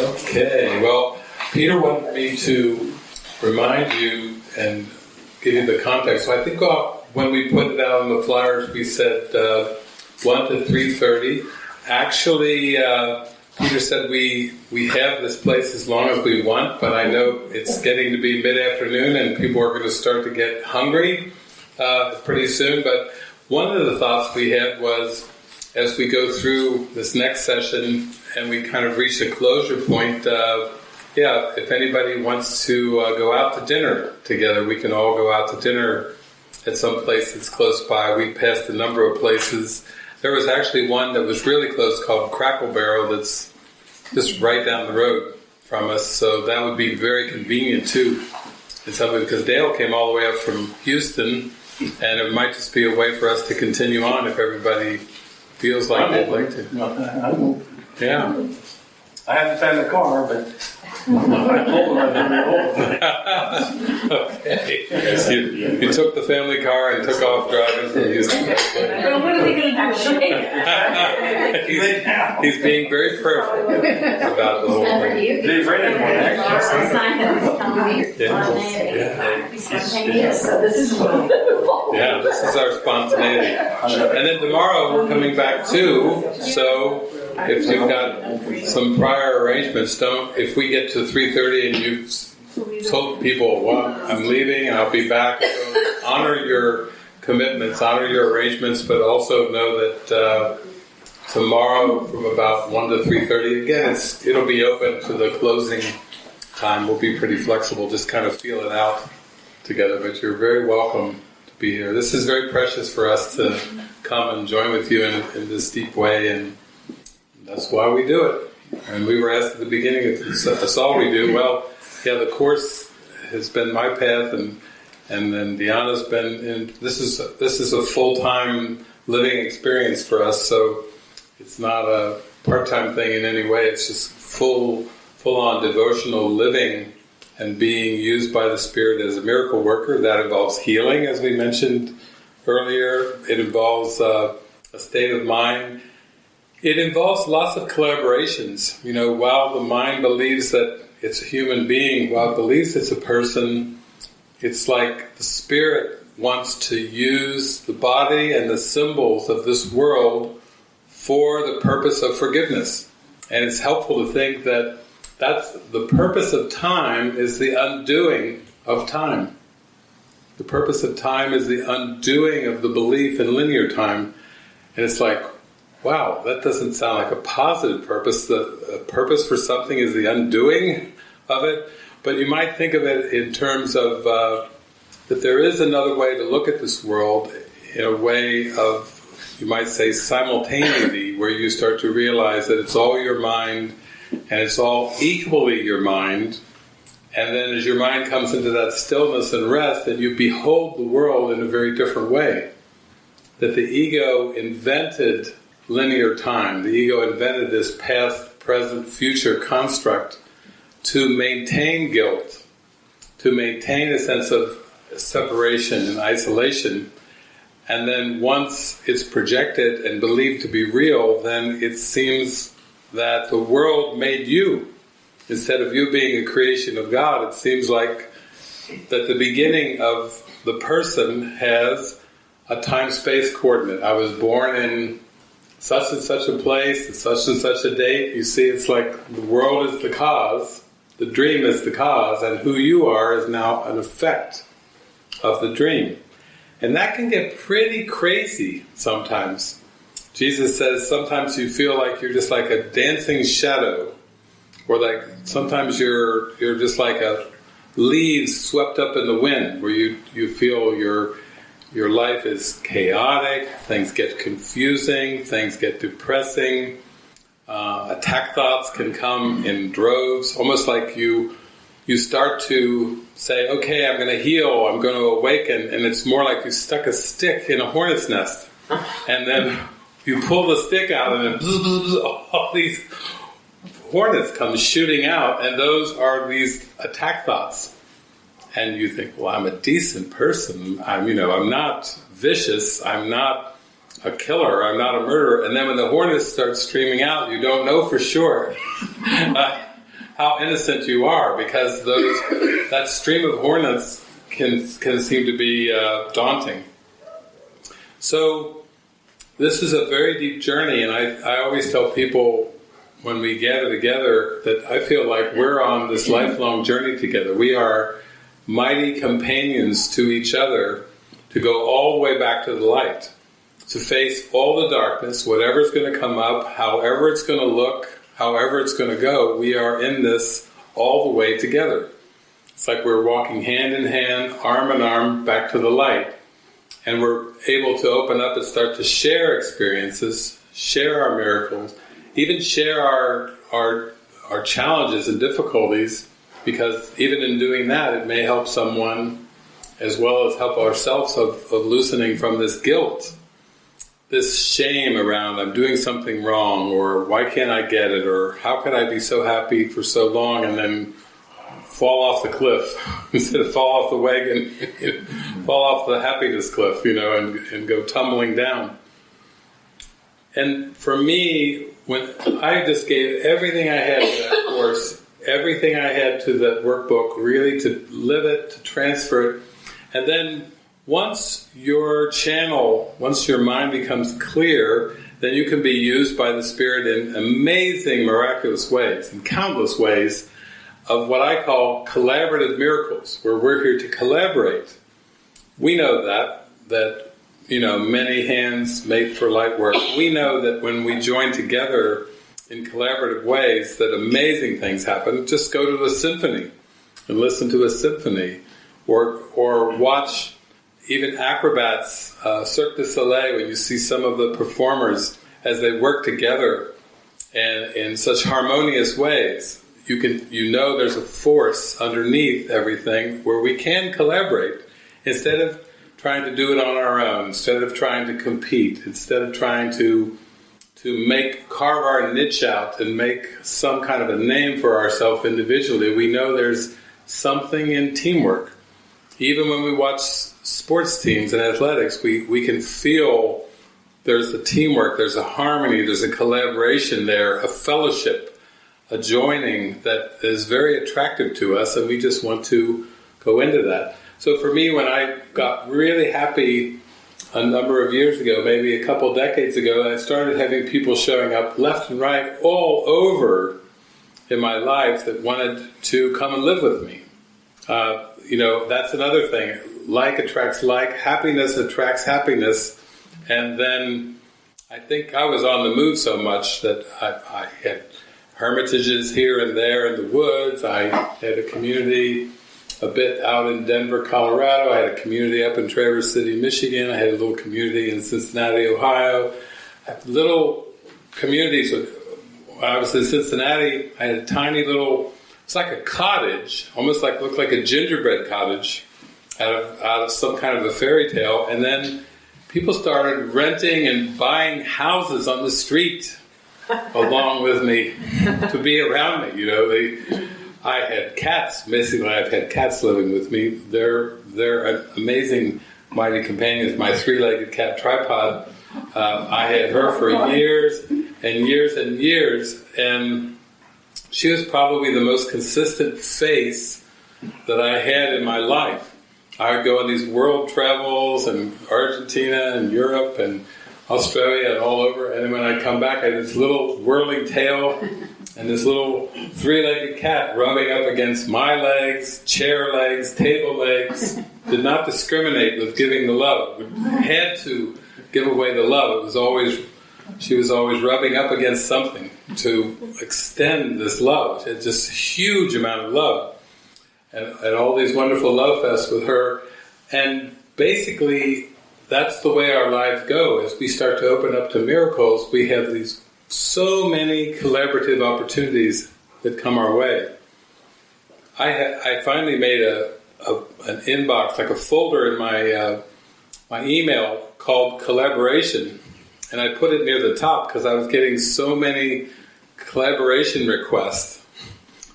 Okay, well, Peter wanted me to remind you and give you the context. So I think uh, when we put it out on the flyers, we said uh, 1 to 3.30. Actually, uh, Peter said we, we have this place as long as we want, but I know it's getting to be mid-afternoon and people are going to start to get hungry uh, pretty soon. But one of the thoughts we had was as we go through this next session and we kind of reached a closure point, uh, yeah, if anybody wants to uh, go out to dinner together, we can all go out to dinner at some place that's close by. We passed a number of places. There was actually one that was really close called Cracker Barrel that's just right down the road from us, so that would be very convenient too. And something because Dale came all the way up from Houston, and it might just be a way for us to continue on if everybody feels like they'd like to. No, I won't. Yeah. I haven't found the car, but I told her I'd be over. Okay. You, you took the family car and took off driving from Houston. Well, what are they going to do? he's, he's being very prayerful about the whole thing. They've rented one, actually. Yes, so this is wonderful. Yeah, this is our spontaneity. And then tomorrow we're coming back too. So if you've got some prior arrangements, don't. If we get to three thirty and you've told people, "Well, I'm leaving and I'll be back," so honor your commitments, honor your arrangements, but also know that. Uh, tomorrow from about 1 to 3.30 again it's, it'll be open to the closing time we'll be pretty flexible just kind of feel it out together but you're very welcome to be here this is very precious for us to come and join with you in, in this deep way and that's why we do it and we were asked at the beginning if that's all we do well yeah the course has been my path and and then Diana's been in this is this is a full-time living experience for us so it's not a part-time thing in any way. It's just full, full-on devotional living and being used by the Spirit as a miracle worker. That involves healing, as we mentioned earlier. It involves uh, a state of mind. It involves lots of collaborations. You know, while the mind believes that it's a human being, while it believes it's a person, it's like the Spirit wants to use the body and the symbols of this world for the purpose of forgiveness. And it's helpful to think that that's the purpose of time is the undoing of time. The purpose of time is the undoing of the belief in linear time. And it's like, wow, that doesn't sound like a positive purpose. The purpose for something is the undoing of it. But you might think of it in terms of uh, that there is another way to look at this world in a way of you might say simultaneity, where you start to realize that it's all your mind and it's all equally your mind. And then as your mind comes into that stillness and rest, then you behold the world in a very different way. That the ego invented linear time, the ego invented this past, present, future construct to maintain guilt, to maintain a sense of separation and isolation and then once it's projected and believed to be real, then it seems that the world made you. Instead of you being a creation of God, it seems like that the beginning of the person has a time-space coordinate. I was born in such and such a place, such and such a date. You see, it's like the world is the cause, the dream is the cause, and who you are is now an effect of the dream. And that can get pretty crazy sometimes. Jesus says sometimes you feel like you're just like a dancing shadow, or like sometimes you're you're just like a leaves swept up in the wind, where you you feel your your life is chaotic, things get confusing, things get depressing. Uh, attack thoughts can come in droves, almost like you you start to say, okay, I'm going to heal, I'm going to awaken, and it's more like you stuck a stick in a hornet's nest, and then you pull the stick out, and then bzz, bzz, bzz, all these hornets come shooting out, and those are these attack thoughts. And you think, well, I'm a decent person. I'm, you know, I'm not vicious. I'm not a killer. I'm not a murderer. And then when the hornets start streaming out, you don't know for sure. uh, how innocent you are because those that stream of hornets can can seem to be uh, daunting. So this is a very deep journey, and I, I always tell people when we gather together that I feel like we're on this lifelong journey together. We are mighty companions to each other to go all the way back to the light, to face all the darkness, whatever's going to come up, however it's going to look, however it's going to go. We are in this all the way together. It's like we're walking hand in hand, arm in arm, back to the light. And we're able to open up and start to share experiences, share our miracles, even share our, our, our challenges and difficulties, because even in doing that, it may help someone as well as help ourselves of, of loosening from this guilt, this shame around I'm doing something wrong, or why can't I get it, or how could I be so happy for so long and then fall off the cliff instead of fall off the wagon, fall off the happiness cliff, you know, and, and go tumbling down. And for me, when I just gave everything I had to that course, everything I had to that workbook, really to live it, to transfer it, and then once your channel, once your mind becomes clear, then you can be used by the Spirit in amazing, miraculous ways, in countless ways, of what I call collaborative miracles, where we're here to collaborate. We know that, that, you know, many hands make for light work. We know that when we join together in collaborative ways, that amazing things happen. Just go to a symphony and listen to a symphony, or, or watch even acrobats, uh, Cirque du Soleil, when you see some of the performers as they work together and in such harmonious ways you can you know there's a force underneath everything where we can collaborate instead of trying to do it on our own, instead of trying to compete, instead of trying to to make carve our niche out and make some kind of a name for ourselves individually. We know there's something in teamwork. Even when we watch sports teams and athletics, we, we can feel there's a teamwork, there's a harmony, there's a collaboration there, a fellowship a joining that is very attractive to us, and we just want to go into that. So for me, when I got really happy a number of years ago, maybe a couple decades ago, I started having people showing up left and right all over in my life that wanted to come and live with me. Uh, you know, that's another thing. Like attracts like, happiness attracts happiness, and then I think I was on the move so much that I, I had hermitages here and there in the woods. I had a community a bit out in Denver, Colorado. I had a community up in Traverse City, Michigan. I had a little community in Cincinnati, Ohio. little communities. When I was in Cincinnati, I had a tiny little. It's like a cottage, almost like looked like a gingerbread cottage, out of out of some kind of a fairy tale. And then people started renting and buying houses on the street along with me to be around me. You know, they. I had cats. Basically, I've had cats living with me. They're they're amazing, mighty companions. My three-legged cat tripod. Uh, I had her for years and years and years, and she was probably the most consistent face that I had in my life. I would go on these world travels and Argentina and Europe and Australia and all over. And then when I come back, I had this little whirling tail and this little three-legged cat rubbing up against my legs, chair legs, table legs. Did not discriminate with giving the love. Had to give away the love. It was always she was always rubbing up against something to extend this love. She had just a huge amount of love. And, and all these wonderful love fests with her. And basically, that's the way our lives go. As we start to open up to miracles, we have these so many collaborative opportunities that come our way. I ha- I finally made a, a, an inbox like a folder in my uh, my email called collaboration, and I put it near the top because I was getting so many collaboration requests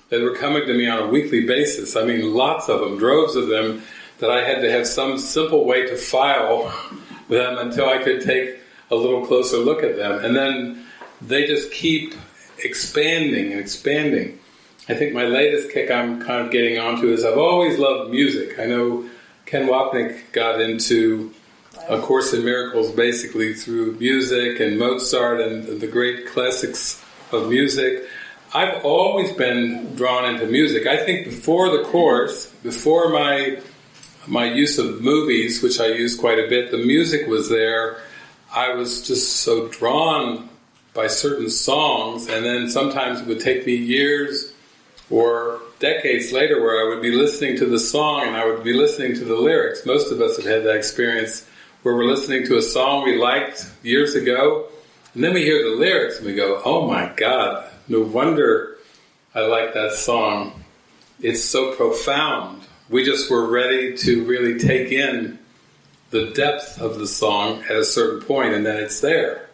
that were coming to me on a weekly basis. I mean, lots of them, droves of them that I had to have some simple way to file them until I could take a little closer look at them. And then they just keep expanding and expanding. I think my latest kick I'm kind of getting onto is I've always loved music. I know Ken Wapnick got into A Course in Miracles basically through music and Mozart and the great classics of music. I've always been drawn into music. I think before the course, before my my use of movies, which I use quite a bit, the music was there. I was just so drawn by certain songs, and then sometimes it would take me years or decades later where I would be listening to the song and I would be listening to the lyrics. Most of us have had that experience where we're listening to a song we liked years ago, and then we hear the lyrics and we go, oh my god, no wonder I like that song. It's so profound. We just were ready to really take in the depth of the song at a certain point, and then it's there.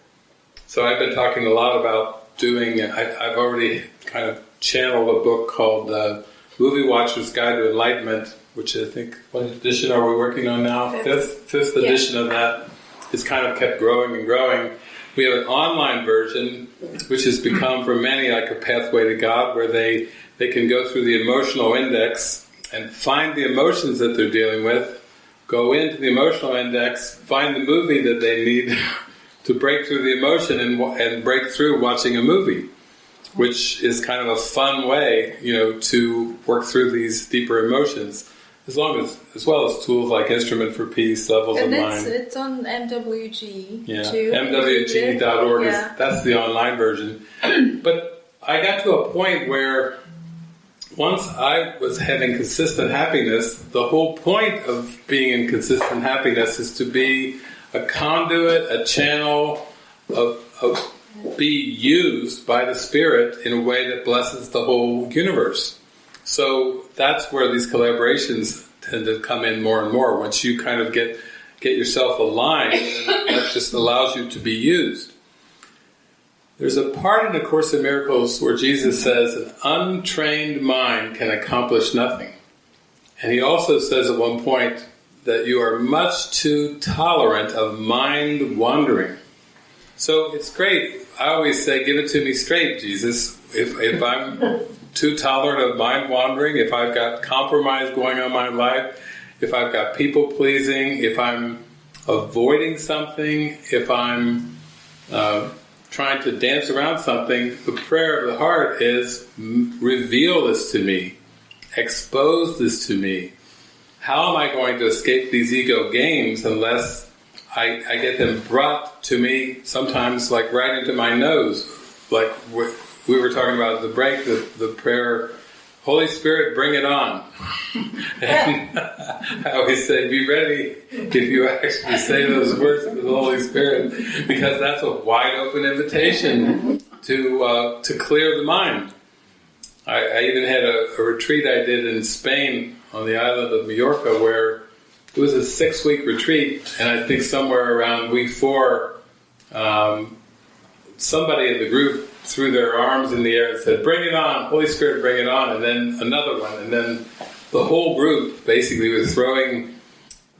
So I've been talking a lot about doing. I, have already kind of channeled a book called uh, "Movie Watcher's Guide to Enlightenment," which I think what edition are we working on now? Fifth, fifth edition yeah. of that. It's kind of kept growing and growing. We have an online version, which has become for many like a pathway to God, where they they can go through the emotional index and find the emotions that they're dealing with, go into the emotional index, find the movie that they need to break through the emotion and, and break through watching a movie, which is kind of a fun way, you know, to work through these deeper emotions. As long as, as well as tools like Instrument for Peace, Levels and of Mind. it's on MWG yeah. too. MWG.org, yeah. is, that's the online version. but I got to a point where once I was having consistent happiness, the whole point of being in consistent happiness is to be a conduit, a channel, of, of be used by the Spirit in a way that blesses the whole universe. So that's where these collaborations tend to come in more and more. Once you kind of get get yourself aligned, that just allows you to be used. There's a part in the Course in Miracles where Jesus says, an untrained mind can accomplish nothing. And he also says at one point that you are much too tolerant of mind wandering. So it's great. I always say, give it to me straight, Jesus. If, if I'm too tolerant of mind wandering, if I've got compromise going on in my life, if I've got people pleasing, if I'm avoiding something, if I'm uh, trying to dance around something, the prayer of the heart is reveal this to me, expose this to me. How am I going to escape these ego games unless I, I get them brought to me sometimes like right into my nose? Like we were talking about the break, the, the prayer Holy Spirit, bring it on. and I always say, be ready if you actually say those words to the Holy Spirit, because that's a wide open invitation to uh, to clear the mind. I, I even had a, a, retreat I did in Spain on the island of Mallorca, where it was a six week retreat, and I think somewhere around week four, um, somebody in the group threw their arms in the air and said, Bring it on, Holy Spirit, bring it on. And then another one. And then the whole group basically was throwing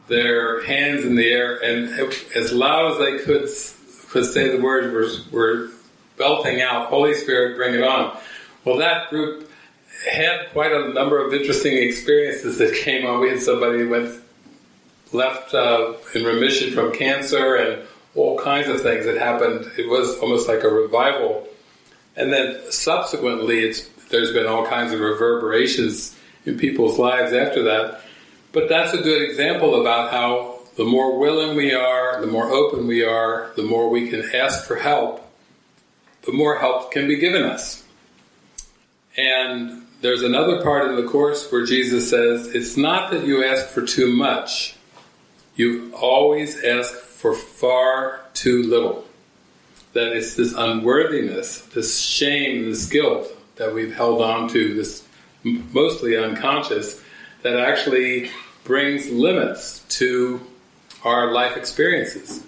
their hands in the air and as loud as they could could say the words were, were belting out, Holy Spirit, bring it on. Well, that group had quite a number of interesting experiences that came on. We had somebody who went left uh, in remission from cancer and all kinds of things that happened. It was almost like a revival and then subsequently, there's been all kinds of reverberations in people's lives after that. But that's a good example about how the more willing we are, the more open we are, the more we can ask for help, the more help can be given us. And there's another part in the Course where Jesus says, it's not that you ask for too much, you always ask for far too little that it's this unworthiness, this shame, this guilt that we've held on to, this mostly unconscious, that actually brings limits to our life experiences,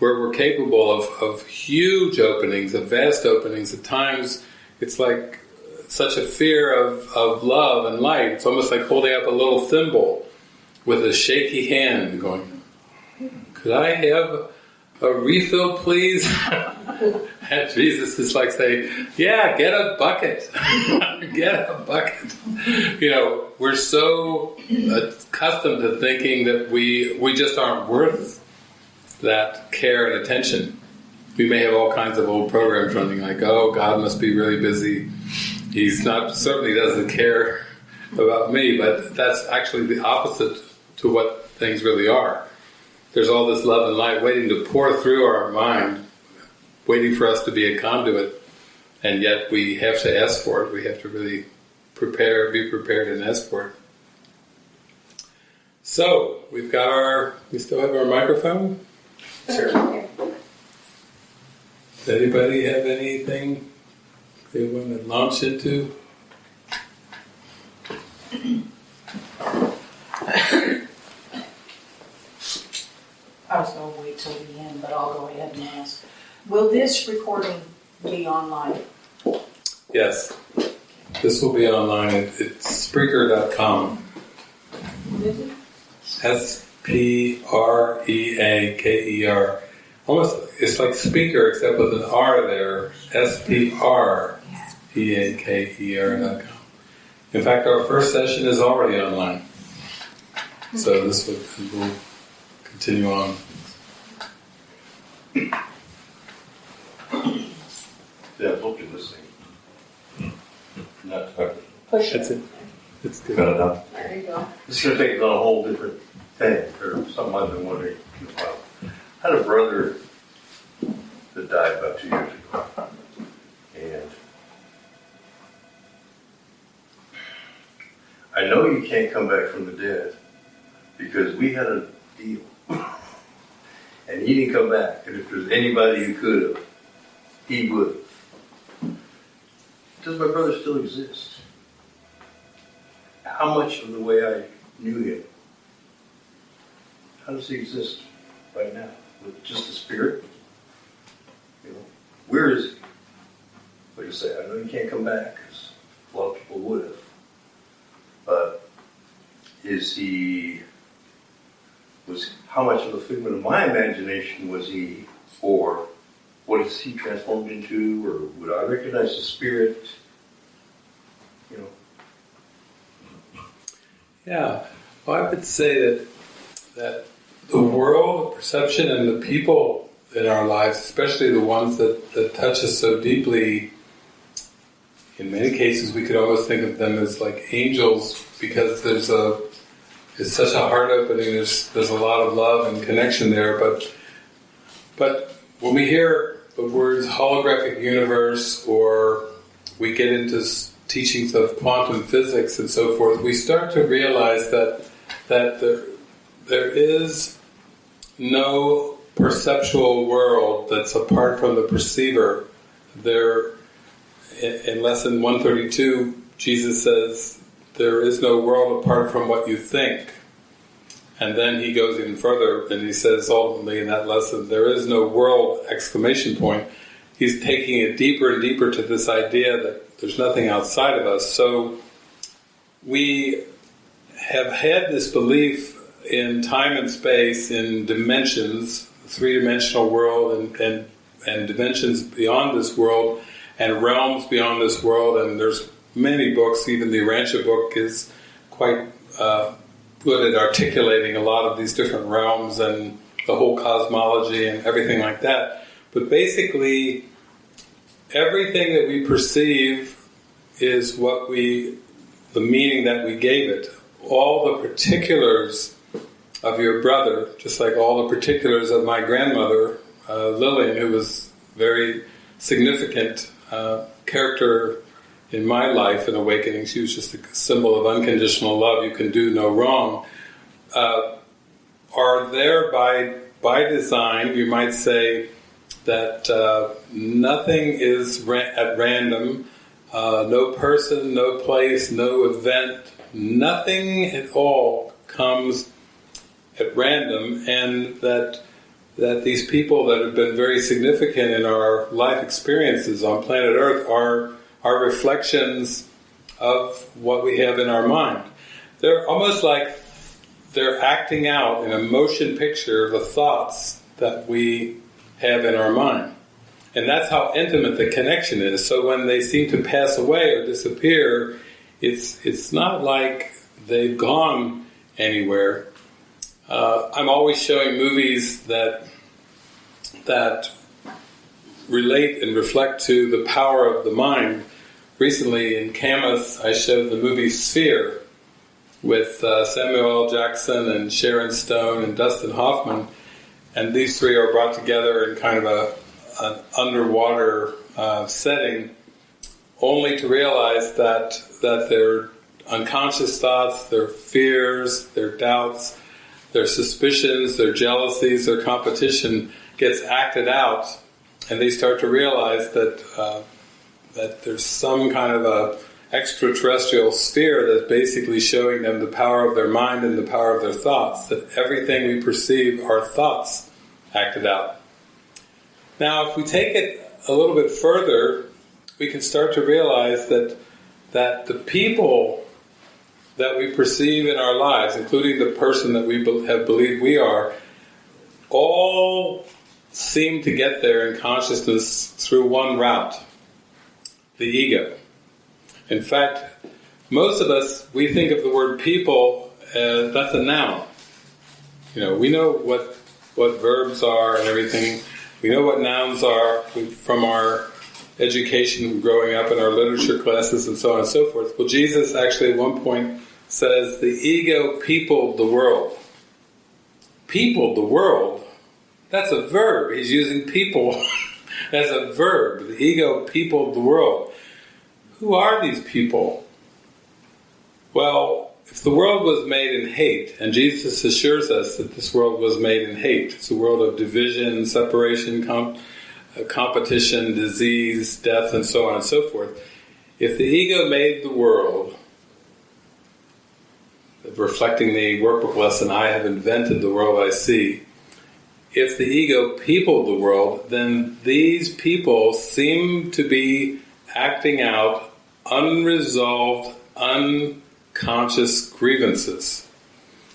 where we're capable of, of huge openings, of vast openings. At times, it's like such a fear of, of love and light. It's almost like holding up a little thimble with a shaky hand, going, Could I have a refill, please? And Jesus is like saying, "Yeah, get a bucket, get a bucket." You know, we're so accustomed to thinking that we we just aren't worth that care and attention. We may have all kinds of old programs running, like, "Oh, God must be really busy. He's not certainly doesn't care about me." But that's actually the opposite to what things really are. There's all this love and light waiting to pour through our mind waiting for us to be a conduit, and yet we have to ask for it. We have to really prepare, be prepared, and ask for it. So we've got our. We still have our microphone. Sure. Does anybody have anything they want to launch into? I was gonna wait till the end, but I'll go ahead and ask. Will this recording be online? Yes. This will be online. It- It's Spreaker.com. What is it? S P R E A K E R. Almost, it's like speaker except with an R there. S P R E A K E R dot com. In fact, our first session is already online. So this will, will continue on. Yeah, look at this thing. Not, not, Push That's it. it. It's good. got enough. There you go. This is gonna take on a whole different thing, or something I've been wondering about. I had a brother that died about two years ago. And I know you can't come back from the dead because we had a deal. And he didn't come back, and if there's anybody who could have, he would. Does my brother still exist? How much of the way I knew him? How does he exist right now? With just a spirit? You know, where is he? Like you say, I know you can't come back because a lot of people would have. But is he? Was how much of a figment of my imagination was he, or what is he transformed into, or would I recognize the spirit? You know, Yeah, well, I would say that that the world, the perception, and the people in our lives, especially the ones that, that touch us so deeply, in many cases, we could almost think of them as like angels because there's a it's such a heart opening. There's there's a lot of love and connection there, but but when we hear the words holographic universe or we get into teachings of quantum physics and so forth, we start to realize that that there, there is no perceptual world that's apart from the perceiver. There, in, lesson 132, Jesus says, There is no world apart from what you think. And then he goes even further and he says ultimately in that lesson, there is no world exclamation point. He's taking it deeper and deeper to this idea that there's nothing outside of us. So we have had this belief in time and space, in dimensions, three dimensional world and, and, and dimensions beyond this world and realms beyond this world and there's many books, even the Urantia book is quite uh, good at articulating a lot of these different realms and the whole cosmology and everything like that. But basically, everything that we perceive is what we, the meaning that we gave it. All the particulars of your brother, just like all the particulars of my grandmother, uh, Lillian, who was very significant uh, character in my life and awakening. She was just a symbol of unconditional love. You can do no wrong. Uh, are there by by design? You might say that uh, nothing is ra- at random. Uh, no person, no place, no event, nothing at all comes at random, and that that these people that have been very significant in our life experiences on planet Earth are are reflections of what we have in our mind. They're almost like they're acting out in a motion picture the thoughts that we have in our mind. And that's how intimate the connection is. So when they seem to pass away or disappear, it's it's not like they've gone anywhere. Uh, I'm always showing movies that that relate and reflect to the power of the mind. Recently in Camas, I showed the movie Sphere with uh, Samuel L. Jackson and Sharon Stone and Dustin Hoffman, and these three are brought together in kind of a an underwater uh, setting, only to realize that that their unconscious thoughts, their fears, their doubts, their suspicions, their jealousies, their competition gets acted out, and they start to realize that uh, that there's some kind of a extraterrestrial sphere that's basically showing them the power of their mind and the power of their thoughts. That everything we perceive are thoughts acted out. Now, if we take it a little bit further, we can start to realize that that the people that we perceive in our lives, including the person that we have believed we are, all seem to get there in consciousness through one route the ego. In fact, most of us, we think of the word people as that's a noun. You know, we know what what verbs are and everything. We know what nouns are from our education growing up in our literature classes and so on and so forth. Well, Jesus actually at one point says the ego peopled the world. Peopled the world? That's a verb. He's using people as a verb. The ego peopled the world. Who are these people? Well, if the world was made in hate, and Jesus assures us that this world was made in hate, it's a world of division, separation, uh, competition, disease, death, and so on and so forth. If the ego made the world, reflecting the workbook lesson, I have invented the world I see. If the ego peopled the world, then these people seem to be acting out unresolved, unconscious grievances.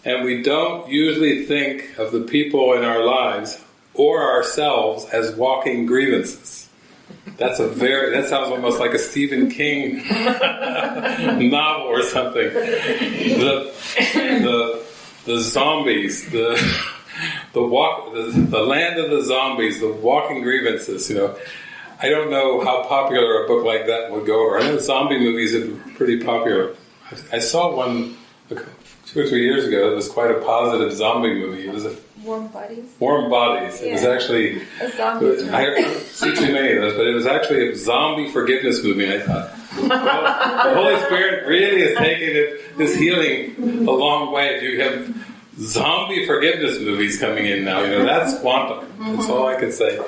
And we don't usually think of the people in our lives or ourselves as walking grievances. That's a very, that sounds almost like a Stephen King novel or something. The, the, the zombies, the, the walk, the, the land of the zombies, the walking grievances, you know. I don't know how popular a book like that would go over. I know zombie movies are pretty popular. I saw one two or three years ago. It was quite a positive zombie movie. It was a Warm Bodies. Warm Bodies. It was actually A zombie. I don't see too many of those, but it was actually a zombie forgiveness movie. I thought, well, the Holy Spirit really is taking it, this healing a long way. If you have zombie forgiveness movies coming in now, you know that's quantum. That's all I can say.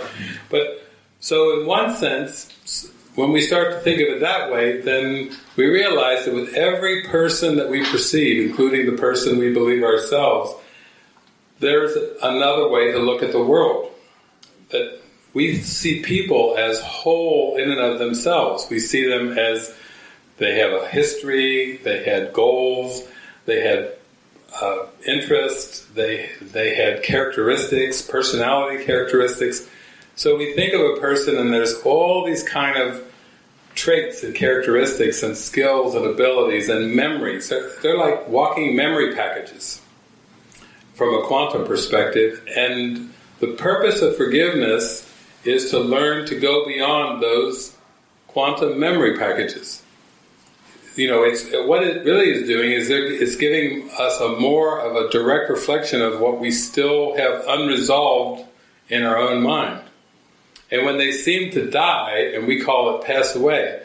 But so, in one sense, when we start to think of it that way, then we realize that with every person that we perceive, including the person we believe ourselves, there's another way to look at the world. That we see people as whole in and of themselves. We see them as they have a history, they had goals, they had uh, interests, they they had characteristics, personality characteristics. So we think of a person, and there's all these kind of traits and characteristics and skills and abilities and memories. They're, they're like walking memory packages from a quantum perspective. And the purpose of forgiveness is to learn to go beyond those quantum memory packages. You know, it's what it really is doing is it's giving us a more of a direct reflection of what we still have unresolved in our own mind. And when they seem to die, and we call it pass away,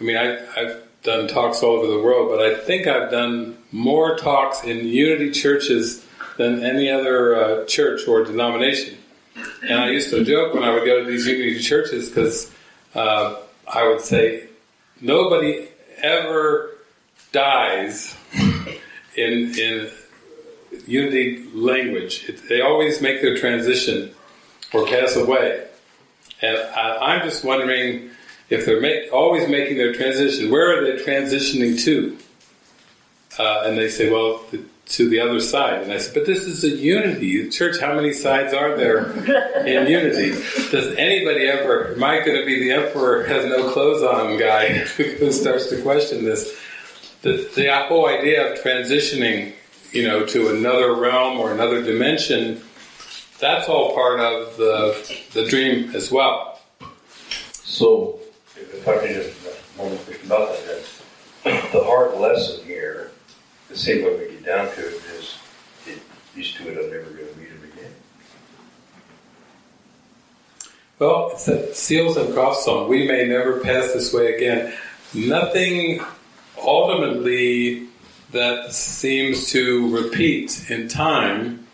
I mean, I, I've done talks all over the world, but I think I've done more talks in unity churches than any other uh, church or denomination. And I used to joke when I would go to these unity churches because uh, I would say, nobody ever dies in, in unity language. It, they always make their transition or pass away. And I, I'm just wondering if they're make, always making their transition, where are they transitioning to? Uh, and they say, well, the, to the other side. And I said, but this is a unity. Church, how many sides are there in unity? Does anybody ever, am I going to be the emperor has no clothes on guy who starts to question this? The, the whole idea of transitioning, you know, to another realm or another dimension, that's all part of the, the dream as well. So, if I can just, question about that, the hard lesson here, the same way we get down to it, is it, these two are never going to meet him again. Well, it's that Seals and Crofts song. We may never pass this way again. Nothing ultimately that seems to repeat in time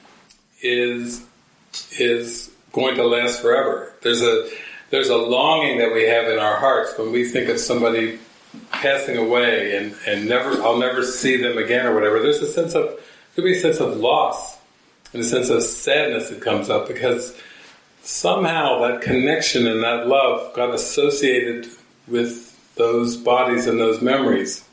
is is going to last forever. There's a there's a longing that we have in our hearts when we think of somebody passing away and, and never I'll never see them again or whatever. There's a sense of could be a sense of loss and a sense of sadness that comes up because somehow that connection and that love got associated with those bodies and those memories.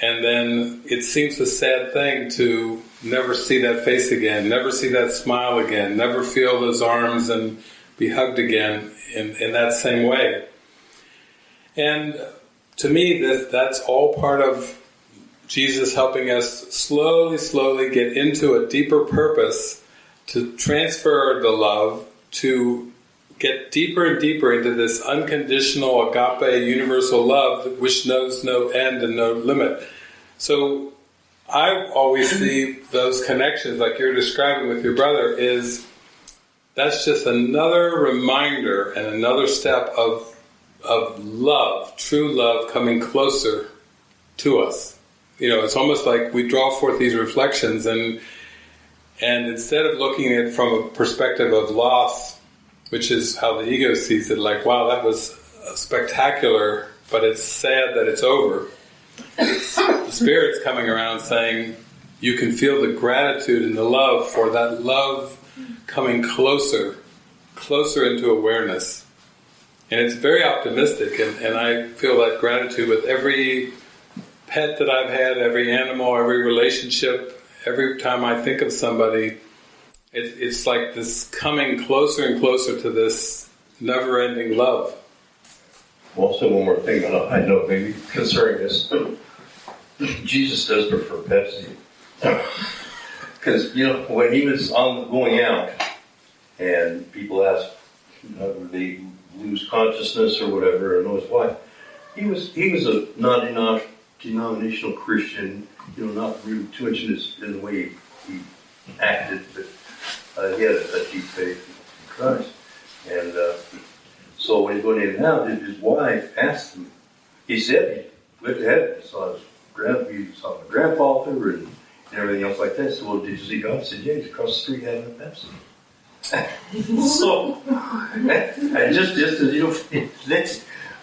And then it seems a sad thing to never see that face again, never see that smile again, never feel those arms and be hugged again in, in that same way. And to me, that, that's all part of Jesus helping us slowly, slowly get into a deeper purpose to transfer the love, to get deeper and deeper into this unconditional agape universal love which knows no end and no limit. So I always see those connections like you're describing with your brother is that's just another reminder and another step of of love, true love coming closer to us. You know, it's almost like we draw forth these reflections and and instead of looking at it from a perspective of loss, which is how the ego sees it, like, wow, that was spectacular, but it's sad that it's over. the spirit's coming around saying, you can feel the gratitude and the love for that love coming closer, closer into awareness. And it's very optimistic, and, and I feel that gratitude with every pet that I've had, every animal, every relationship, every time I think of somebody, it, it's like this coming closer and closer to this never-ending love. Also, one more thing on I know maybe concerning this. Jesus does prefer Pepsi. Because, you know, when he was on going out and people asked, you know, they lose consciousness or whatever, and know his wife, he was he was a non-denominational Christian, you know, not really too much in, his, in the way he, he acted, but uh, he had a, deep faith in Christ. And uh, so when he's going in and out, his wife asked him, he said he went to heaven, he saw his grand, he saw my grandfather and, and everything else like that. So, well, did you see God? Said, yeah, he's across the street having a Pepsi. So, eh, and just, just as you know,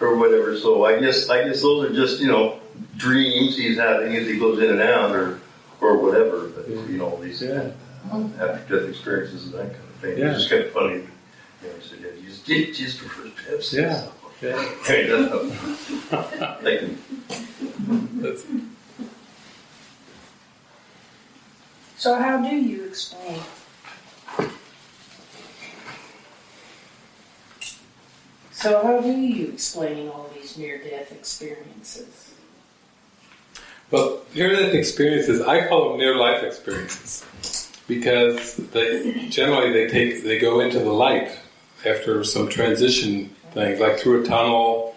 or whatever. So I guess, I guess those are just, you know, dreams he's having as he goes in and out or, or whatever. But, you know, these Yeah. Uh, after death experiences and that kind of thing. Yeah. It's just kind of funny. You know, he said, yeah, Jesus, Jesus prefers Pepsi. Yeah. Yeah. I mean, That's, So how do you explain? So how do you explain all these near-death experiences? well, near-death experiences, I call them near-life experiences because they generally they take they go into the light after some transition things, like through a tunnel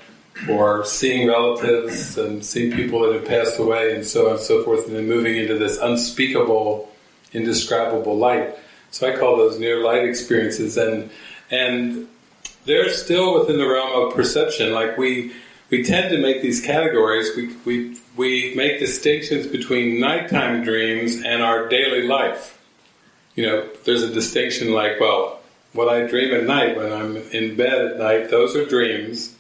or seeing relatives and seeing people that have passed away and so on and so forth, and then moving into this unspeakable, indescribable light. So I call those near light experiences, and and they're still within the realm of perception. Like we we tend to make these categories. We we we make distinctions between nighttime dreams and our daily life. You know, there's a distinction like, well, what I dream at night when I'm in bed at night, those are dreams.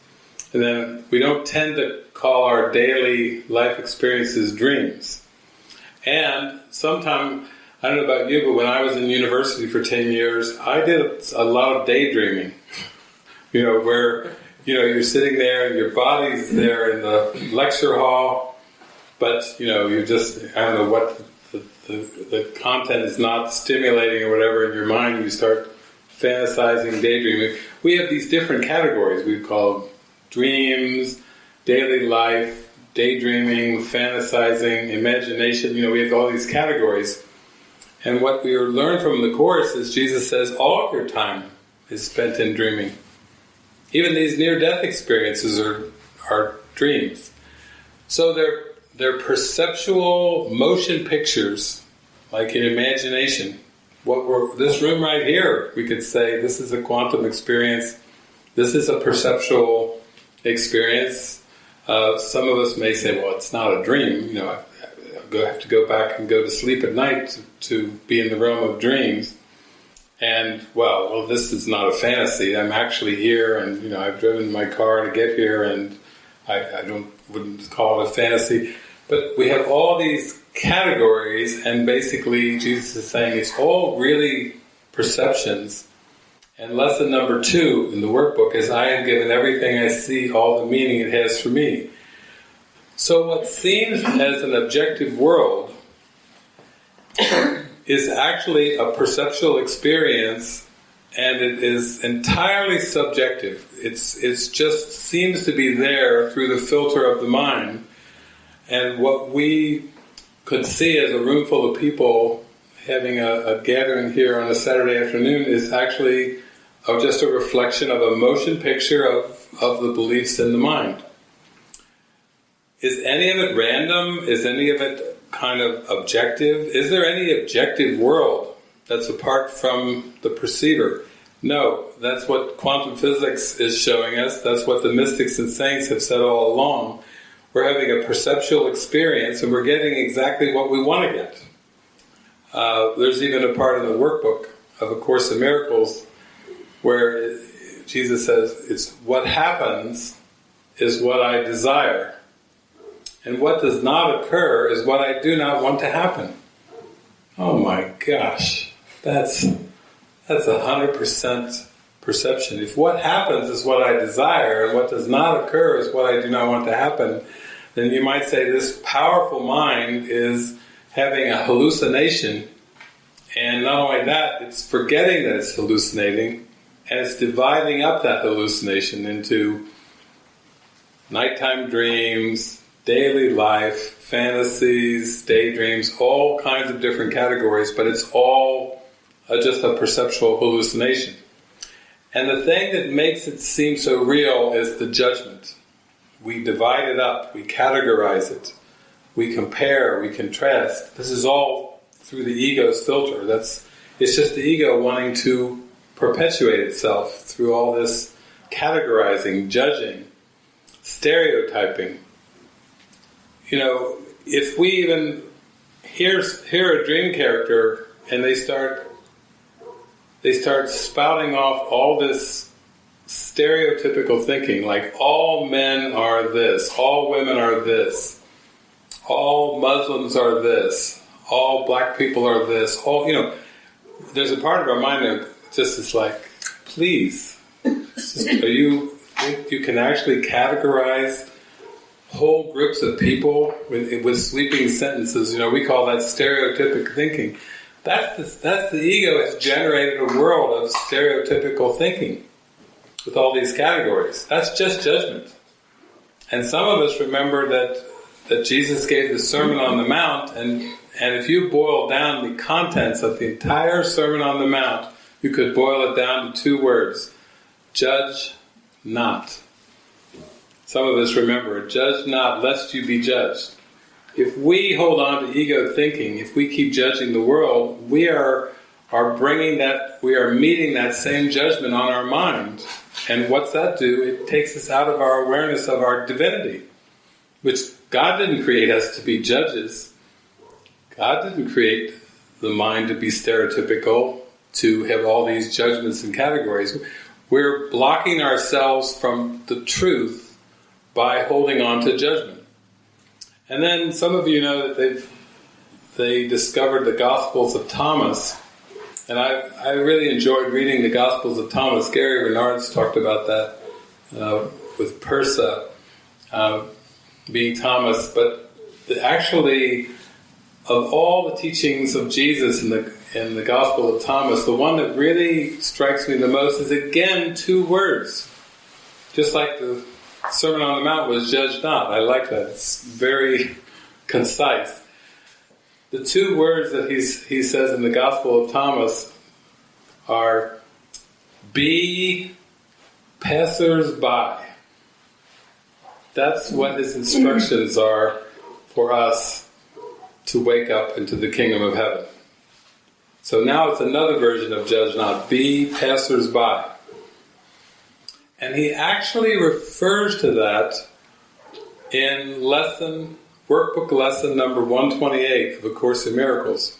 And then we don't tend to call our daily life experiences dreams. And sometimes, I don't know about you, but when I was in university for 10 years, I did a lot of daydreaming. You know, where, you know, you're sitting there and your body's there in the lecture hall, but, you know, you just, I don't know what the, the, the content is not stimulating or whatever in your mind, you start fantasizing, daydreaming. We have these different categories we call dreams, daily life, daydreaming, fantasizing, imagination. You know, we have all these categories. And what we learn from the Course is Jesus says all your time is spent in dreaming. Even these near-death experiences are, are dreams. So they're, they're perceptual motion pictures, like in imagination. What we're, this room right here, we could say this is a quantum experience, this is a perceptual experience. Uh, some of us may say, well, it's not a dream, you know, I, I have to go back and go to sleep at night to, to be in the realm of dreams. And well, well, this is not a fantasy. I'm actually here, and you know, I've driven my car to get here, and I, I don't wouldn't call it a fantasy. But we have all these categories, and basically, Jesus is saying it's all really perceptions. And lesson number two in the workbook is I am given everything I see, all the meaning it has for me. So, what seems as an objective world is actually a perceptual experience and it is entirely subjective. It's it's just seems to be there through the filter of the mind. And what we could see as a room full of people having a, a gathering here on a Saturday afternoon is actually just a reflection of a motion picture of, of the beliefs in the mind. Is any of it random? Is any of it kind of objective? Is there any objective world that's apart from the perceiver? No, that's what quantum physics is showing us. That's what the mystics and saints have said all along. We're having a perceptual experience and we're getting exactly what we want to get. Uh, there's even a part in the workbook of A Course in Miracles where Jesus says, it's what happens is what I desire. And what does not occur is what I do not want to happen. Oh my gosh, that's that's a hundred percent perception. If what happens is what I desire and what does not occur is what I do not want to happen, then you might say this powerful mind is having a hallucination, and not only that, it's forgetting that it's hallucinating, and it's dividing up that hallucination into nighttime dreams, daily life, fantasies, daydreams, all kinds of different categories, but it's all uh, just a perceptual hallucination. And the thing that makes it seem so real is the judgment. We divide it up, we categorize it, we compare, we contrast. This is all through the ego's filter. That's it's just the ego wanting to perpetuate itself through all this categorizing, judging, stereotyping, you know, if we even hear hear a dream character and they start they start spouting off all this stereotypical thinking, like all men are this, all women are this, all Muslims are this, all black people are this, all you know. There's a part of our mind that just is like, please, just, are you think you can actually categorize whole groups of people with, with sweeping sentences. You know, we call that stereotypic thinking. That's the, that's the ego has generated a world of stereotypical thinking with all these categories. That's just judgment. And some of us remember that that Jesus gave the Sermon on the Mount, and and if you boil down the contents of the entire Sermon on the Mount, you could boil it down to two words: judge not. Some of us remember, judge not lest you be judged. If we hold on to ego thinking, if we keep judging the world, we are are bringing that, we are meeting that same judgment on our mind. And what's that do? It takes us out of our awareness of our divinity, which God didn't create us to be judges. God didn't create the mind to be stereotypical, to have all these judgments and categories. We're blocking ourselves from the truth by holding on to judgment. And then some of you know that they've they discovered the Gospels of Thomas, and I, I really enjoyed reading the Gospels of Thomas. Gary Renard's talked about that uh, with Pursah uh, being Thomas, but actually of all the teachings of Jesus in the in the Gospel of Thomas, the one that really strikes me the most is again two words. Just like the Sermon on the Mount was judge not. I like that. It's very concise. The two words that he's, he says in the Gospel of Thomas are be passers-by. That's what his instructions are for us to wake up into the kingdom of heaven. So now it's another version of judge not. Be passers-by. And he actually refers to that in lesson, workbook lesson number 128 of A Course in Miracles.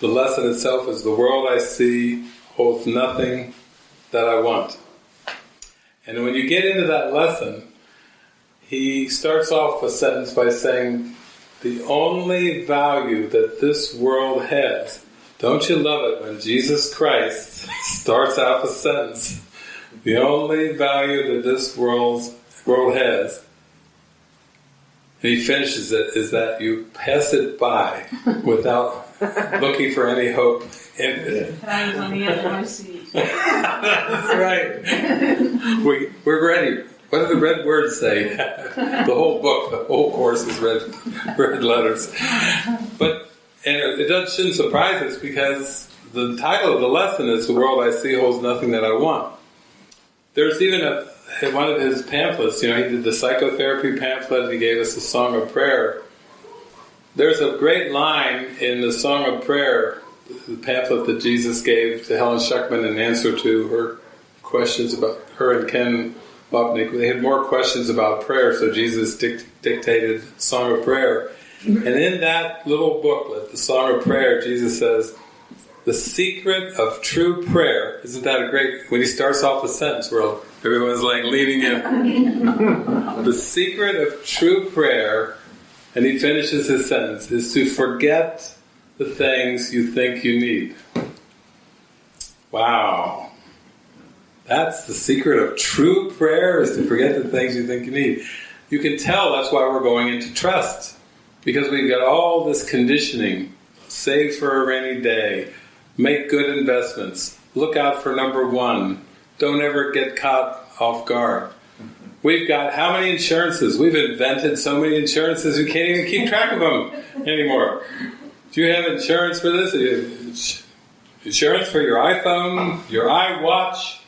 The lesson itself is the world I see holds nothing that I want. And when you get into that lesson, he starts off a sentence by saying, the only value that this world has, don't you love it when Jesus Christ starts off a sentence the only value that this world, world has, and he finishes it, is that you pass it by without looking for any hope in it. And I was on the edge of my seat. That's right. We, we're ready. What do the red words say? the whole book, the whole course is red, red letters. But and it, it shouldn't surprise us because the title of the lesson is "The World I See Holds Nothing That I Want." There's even a one of his pamphlets. You know, he did the psychotherapy pamphlet. He gave us a song of prayer. There's a great line in the song of prayer, the pamphlet that Jesus gave to Helen Schucman in answer to her questions about her and Ken Wapnick. They had more questions about prayer, so Jesus dic- dictated Song of Prayer. And in that little booklet, the Song of Prayer, Jesus says, the secret of true prayer, isn't that a great, when he starts off a sentence where everyone's like leaning in. the secret of true prayer, and he finishes his sentence, is to forget the things you think you need. Wow. That's the secret of true prayer is to forget the things you think you need. You can tell that's why we're going into trust. Because we've got all this conditioning. Save for a rainy day. Make good investments. Look out for number one. Don't ever get caught off guard. We've got how many insurances? We've invented so many insurances we can't even keep track of them anymore. Do you have insurance for this? Insurance for your iPhone, your iWatch,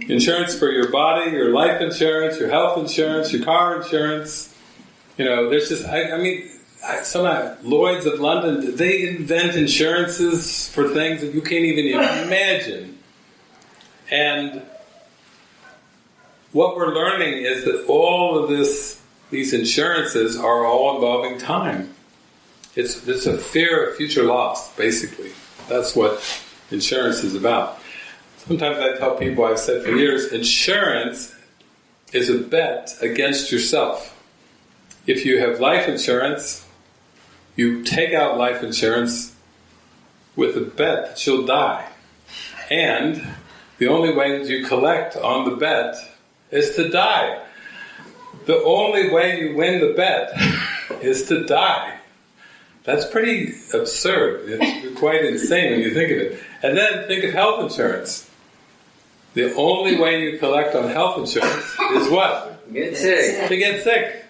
insurance for your body, your life insurance, your health insurance, your car insurance. You know, there's just, I, I mean, I, some Lloyd's of London, they invent insurances for things that you can't even imagine. And what we're learning is that all of this, these insurances are all involving time. It's, it's a fear of future loss, basically. That's what insurance is about. Sometimes I tell people, I've said for years, insurance is a bet against yourself. If you have life insurance, you take out life insurance with a bet that you'll die. And the only way that you collect on the bet is to die. The only way you win the bet is to die. That's pretty absurd. It's quite insane when you think of it. And then think of health insurance. The only way you collect on health insurance is what? Get sick. To get sick.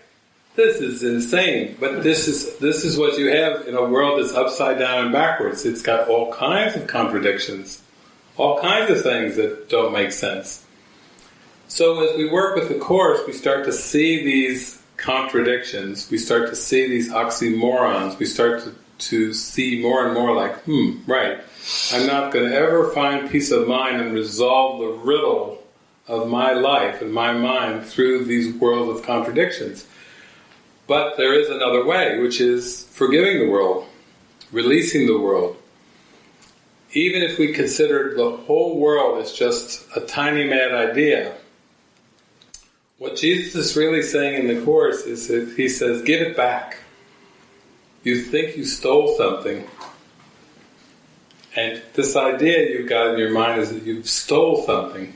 This is insane. But this is this is what you have in a world that's upside down and backwards. It's got all kinds of contradictions, all kinds of things that don't make sense. So as we work with the course, we start to see these contradictions. We start to see these oxymorons. We start to, to see more and more like, hmm, right. I'm not going to ever find peace of mind and resolve the riddle of my life and my mind through these worlds of contradictions. But there is another way, which is forgiving the world, releasing the world. Even if we consider the whole world as just a tiny mad idea, what Jesus is really saying in the Course is that He says, give it back. You think you stole something, and this idea you've got in your mind is that you've stole something.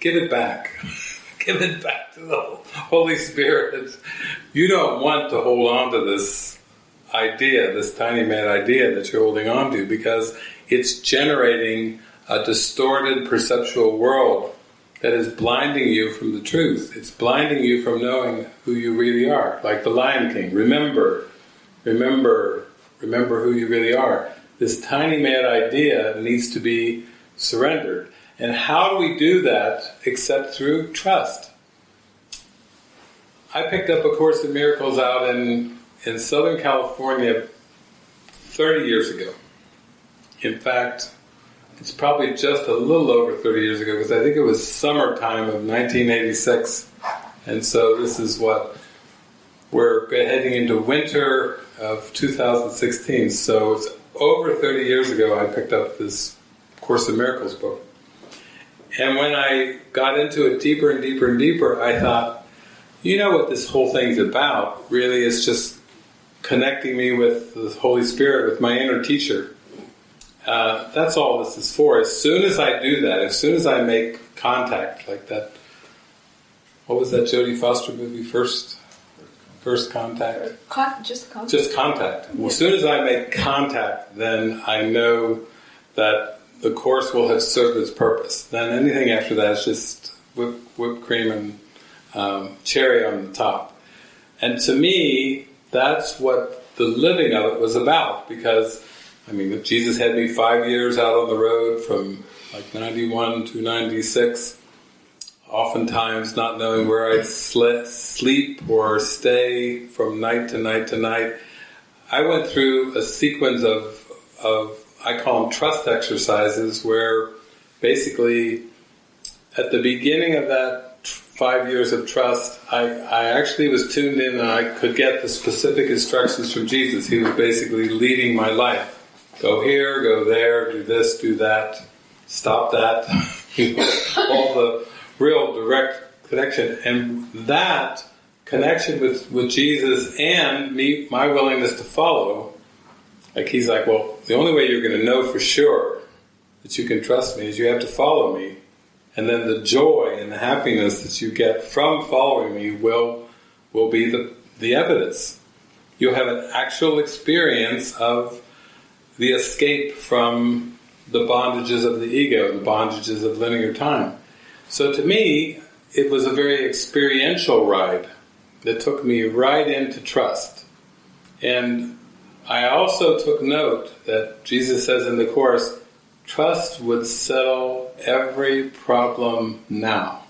Give it back. give it back to the Holy Spirit. You don't want to hold on to this idea, this tiny mad idea that you're holding on to, because it's generating a distorted perceptual world that is blinding you from the truth. It's blinding you from knowing who you really are. Like the Lion King. Remember, remember, remember who you really are. This tiny mad idea needs to be surrendered. And how do we do that except through trust? I picked up A Course in Miracles out in, in Southern California 30 years ago. In fact, it's probably just a little over 30 years ago because I think it was summertime of 1986. And so this is what we're heading into winter of 2016. So it's over 30 years ago I picked up this Course in Miracles book. And when I got into it deeper and deeper and deeper, I thought, you know what this whole thing's about? Really, it's just connecting me with the Holy Spirit, with my inner teacher. Uh, that's all this is for. As soon as I do that, as soon as I make contact, like that, what was that Jodie Foster movie? First, first contact. Con- just contact. Just contact. Well, as soon as I make contact, then I know that the course will have served its purpose. Then anything after that is just whip, whipped cream and um, cherry on the top. And to me, that's what the living of it was about. Because I mean, Jesus had me five years out on the road from like 91 to 96, oftentimes not knowing where I'd sl- sleep or stay from night to night to night. I went through a sequence of, of I call them trust exercises, where basically at the beginning of that five years of trust, I, I actually was tuned in and I could get the specific instructions from Jesus. He was basically leading my life. Go here, go there, do this, do that, stop that. all the real direct connection. And that connection with, with Jesus and me, my willingness to follow, like he's like, well, the only way you're going to know for sure that you can trust me is you have to follow me. And then the joy and the happiness that you get from following me will will be the, the evidence. You'll have an actual experience of the escape from the bondages of the ego, the bondages of linear time. So to me, it was a very experiential ride that took me right into trust. And I also took note that Jesus says in the Course, trust would settle every problem now.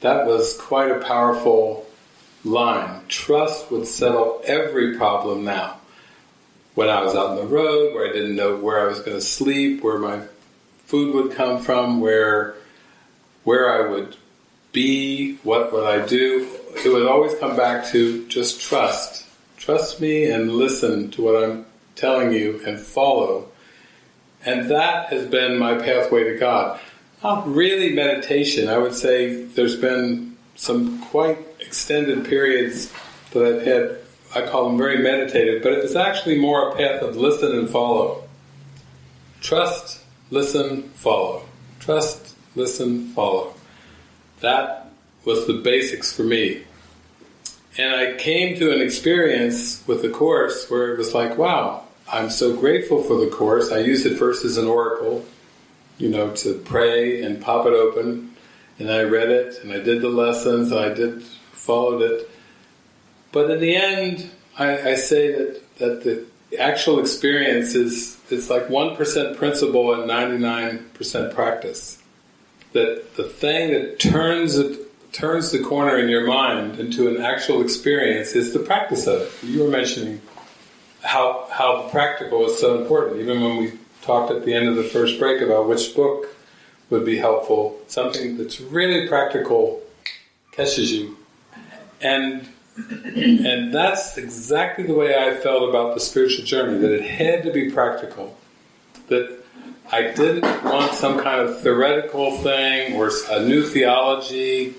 That was quite a powerful line. Trust would settle every problem now. When I was out on the road, where I didn't know where I was going to sleep, where my food would come from, where where I would be, what would I do, it would always come back to just trust. Trust me and listen to what I'm telling you and follow. And that has been my pathway to God. Not really meditation. I would say there's been some quite extended periods that I've had, I call them very meditative, but it's actually more a path of listen and follow. Trust, listen, follow. Trust, listen, follow. That was the basics for me. And I came to an experience with the Course where it was like, wow, I'm so grateful for the Course. I used it first as an oracle, you know, to pray and pop it open. And I read it and I did the lessons and I did followed it. But in the end, I, I say that, that the actual experience is it's like 1% principle and 99% practice. That the thing that turns it turns the corner in your mind into an actual experience is the practice of it. You were mentioning how how practical is so important. Even when we talked at the end of the first break about which book would be helpful, something that's really practical catches you. And and that's exactly the way I felt about the spiritual journey, that it had to be practical. That I didn't want some kind of theoretical thing or a new theology,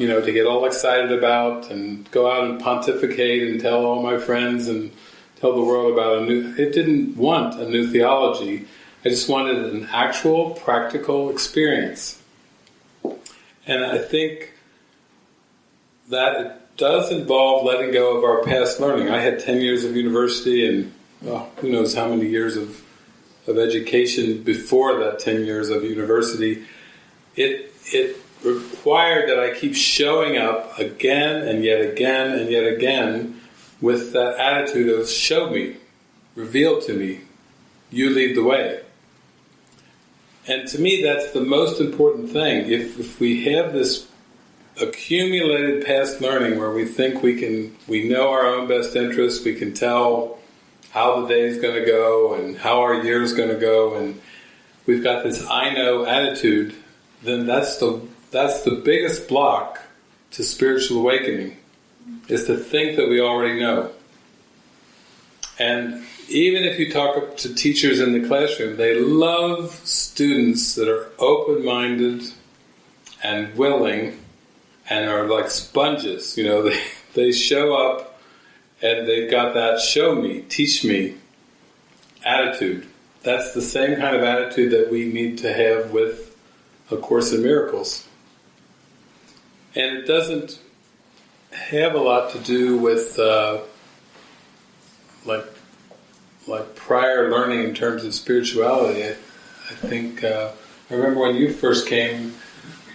you know, to get all excited about and go out and pontificate and tell all my friends and tell the world about a new. It didn't want a new theology. I just wanted an actual practical experience. And I think that it does involve letting go of our past learning. I had 10 years of university and who knows how many years of, of education before that 10 years of university. It, it required that I keep showing up again and yet again and yet again with that attitude of show me, reveal to me, you lead the way. And to me, that's the most important thing. If, if we have this accumulated past learning where we think we can, we know our own best interests, we can tell how the day is going to go and how our year is going to go, and we've got this I know attitude, then that's the that's the biggest block to spiritual awakening is to think that we already know. And even if you talk to teachers in the classroom, they love students that are open minded and willing and are like sponges. You know, they, they show up and they've got that show me, teach me attitude. That's the same kind of attitude that we need to have with A Course in Miracles. And it doesn't have a lot to do with uh, like like prior learning in terms of spirituality. I, I think uh, I remember when you first came,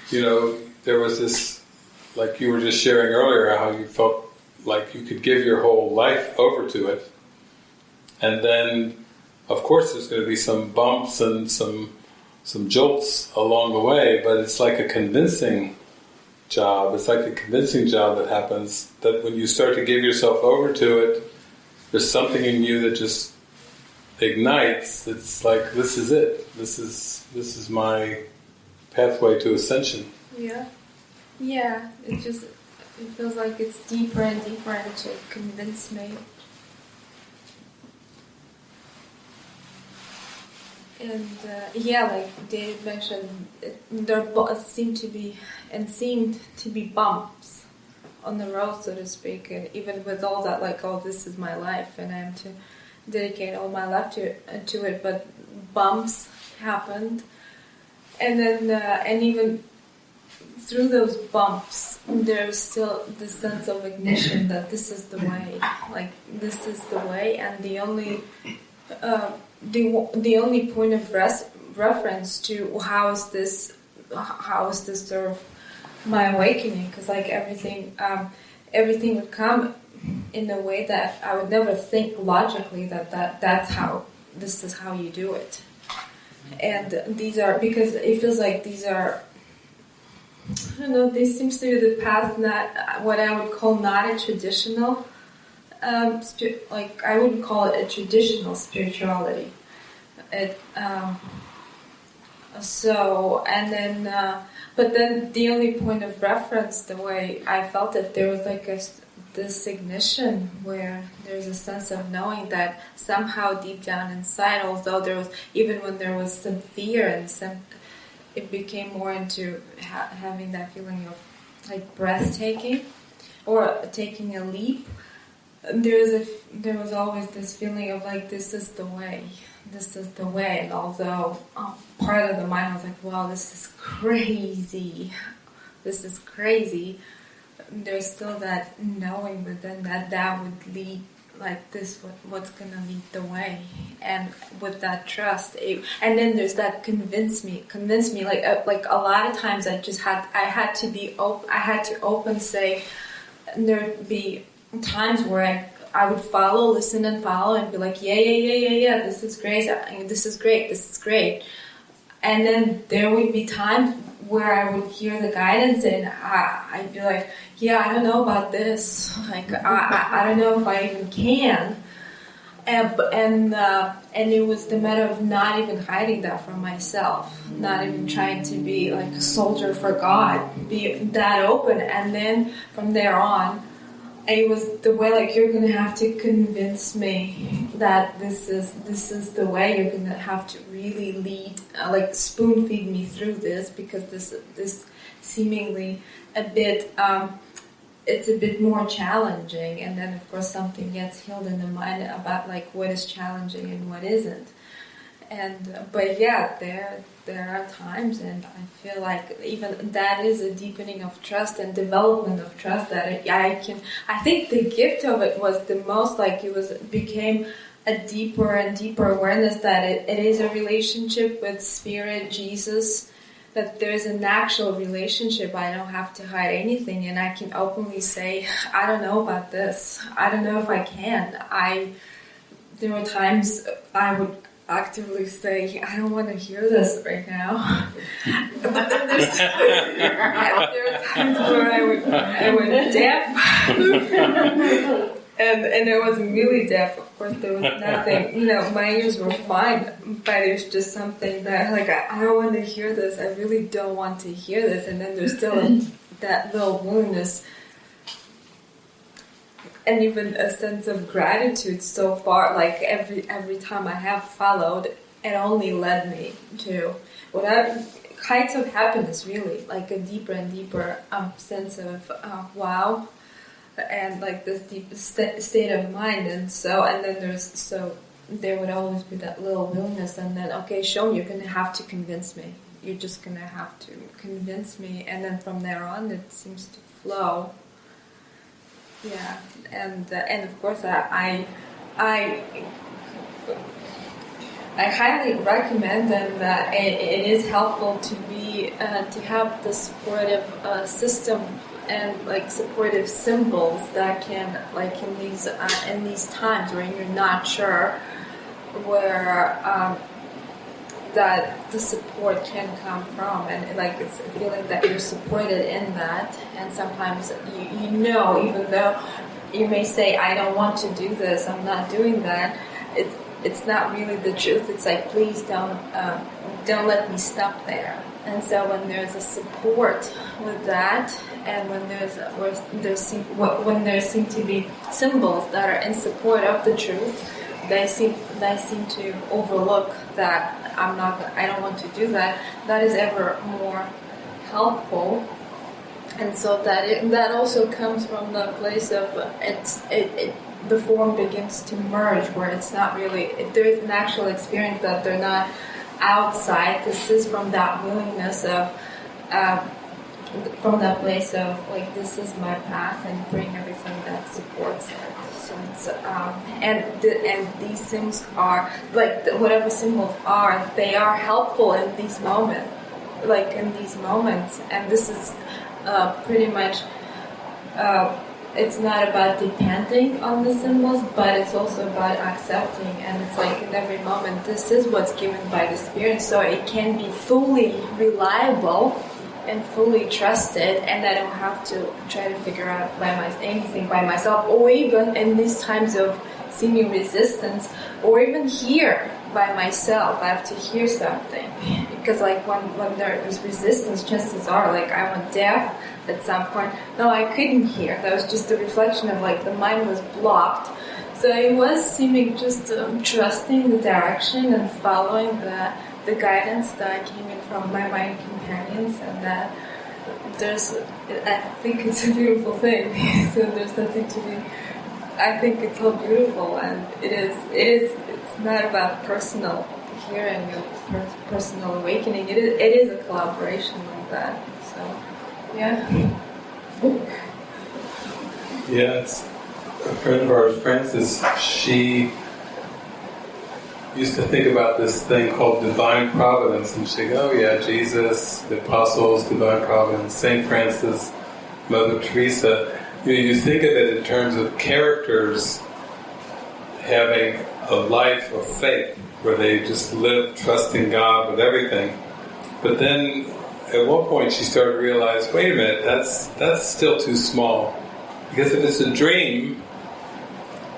you know, there was this like you were just sharing earlier how you felt like you could give your whole life over to it, and then of course there's going to be some bumps and some some jolts along the way, but it's like a convincing job. It's like a convincing job that happens that when you start to give yourself over to it, there's something in you that just ignites. It's like this is it. This is this is my pathway to ascension. Yeah. Yeah. It just it feels like it's deeper and deeper and to convince me. And uh, yeah, like David mentioned, it, there bu- seemed to be and seemed to be bumps on the road, so to speak. And even with all that, like, oh, this is my life, and I am to dedicate all my life to to it. But bumps happened, and then uh, and even through those bumps, there's still the sense of ignition that this is the way, like this is the way, and the only. Uh, the the only point of res- reference to how is this how is this sort of my awakening because like everything um, everything would come in a way that I would never think logically that, that that's how this is how you do it and these are because it feels like these are I don't know this seems to be the path not what I would call not a traditional um, like I wouldn't call it a traditional spirituality. It um, so and then, uh, but then the only point of reference, the way I felt it, there was like a this ignition where there's a sense of knowing that somehow deep down inside, although there was even when there was some fear and some, it became more into ha- having that feeling of like breathtaking or taking a leap there was a there was always this feeling of like this is the way this is the way and although um, part of the mind was like wow this is crazy. This is crazy. There's still that knowing within that that would lead like this what, what's gonna lead the way. And with that trust it, and then there's that convince me convince me like uh, like a lot of times i just had i had to be open i had to open say there'd be times where I, I would follow, listen and follow and be like, yeah, yeah, yeah, yeah, yeah, this is great, this is great, this is great. And then there would be times where I would hear the guidance and I, I'd be like, yeah, I don't know about this. Like, I, I, I don't know if I even can. And and uh, and it was the matter of not even hiding that from myself, not even trying to be like a soldier for God, be that open, and then from there on, it was the way like you're gonna have to convince me that this is this is the way. You're gonna have to really lead uh, like spoon feed me through this because this this seemingly a bit um, it's a bit more challenging. And then of course something gets healed in the mind about like what is challenging and what isn't. And but yeah, there there are times, and I feel like even that is a deepening of trust and development of trust that I can. I think the gift of it was the most like it was became a deeper and deeper awareness that it, it is a relationship with Spirit, Jesus, that there's an actual relationship. I don't have to hide anything, and I can openly say, I don't know about this. I don't know if I can. I there were times I would actively say, I don't want to hear this right now. but then there's there are times where I would I would deaf. and and I was really deaf. Of course, there was nothing. You know, my ears were fine, but it was just something that like I, I don't want to hear this. I really don't want to hear this. And then there's still that little willingness and even a sense of gratitude so far like every every time i have followed it only led me to whatever kinds of happiness really like a deeper and deeper um, sense of uh, wow and like this deep st- state of mind and so and then there's so there would always be that little willingness and then okay show you're gonna have to convince me. You're just gonna have to convince me and then from there on it seems to flow. Yeah, and uh, and of course I I I highly recommend and uh, it, it is helpful to be uh, to have the supportive uh, system and like supportive symbols that can like in these uh, in these times where you're not sure where. Um, that the support can come from and like it's a feeling that you're supported in that and sometimes you, you know even though you may say i don't want to do this i'm not doing that it, it's not really the truth it's like please don't um, don't let me stop there and so when there's a support with that and when there's when there seem to be symbols that are in support of the truth they seem they seem to overlook that I'm not, I don't want to do that, that is ever more helpful. And so that it, that also comes from the place of it's it, it the form begins to merge where it's not really it, there's an actual experience that they're not outside. This is from that willingness of um, from that place of like this is my path and bring everything that supports it. so, Um, and the, and these symbols are like whatever symbols are, they are helpful in these moments, like in these moments. And this is uh, pretty much. Uh, it's not about depending on the symbols, but it's also about accepting. And it's like in every moment, this is what's given by the Spirit, so it can be fully reliable and fully trusted and I don't have to try to figure out by my, anything by myself or even in these times of seeming resistance or even here by myself I have to hear something because like when, when there is resistance chances are like I went deaf at some point. No I couldn't hear. That was just a reflection of like the mind was blocked. So it was seeming just um, trusting the direction and following the the guidance that came in from my mind companions and that there's I think it's a beautiful thing. So there's nothing to be I think it's all beautiful and it is it is it's not about personal hearing or personal awakening it is, it is a collaboration like that so yeah yeah it's a friend of ours Frances she used to think about this thing called divine providence, and she'd go, oh yeah, Jesus, the apostles, divine providence, St. Francis, Mother Teresa. You, know, you think of it in terms of characters having a life of faith, where they just live trusting God with everything. But then at one point she started to realize, wait a minute, that's that's still too small. Because if it's a dream,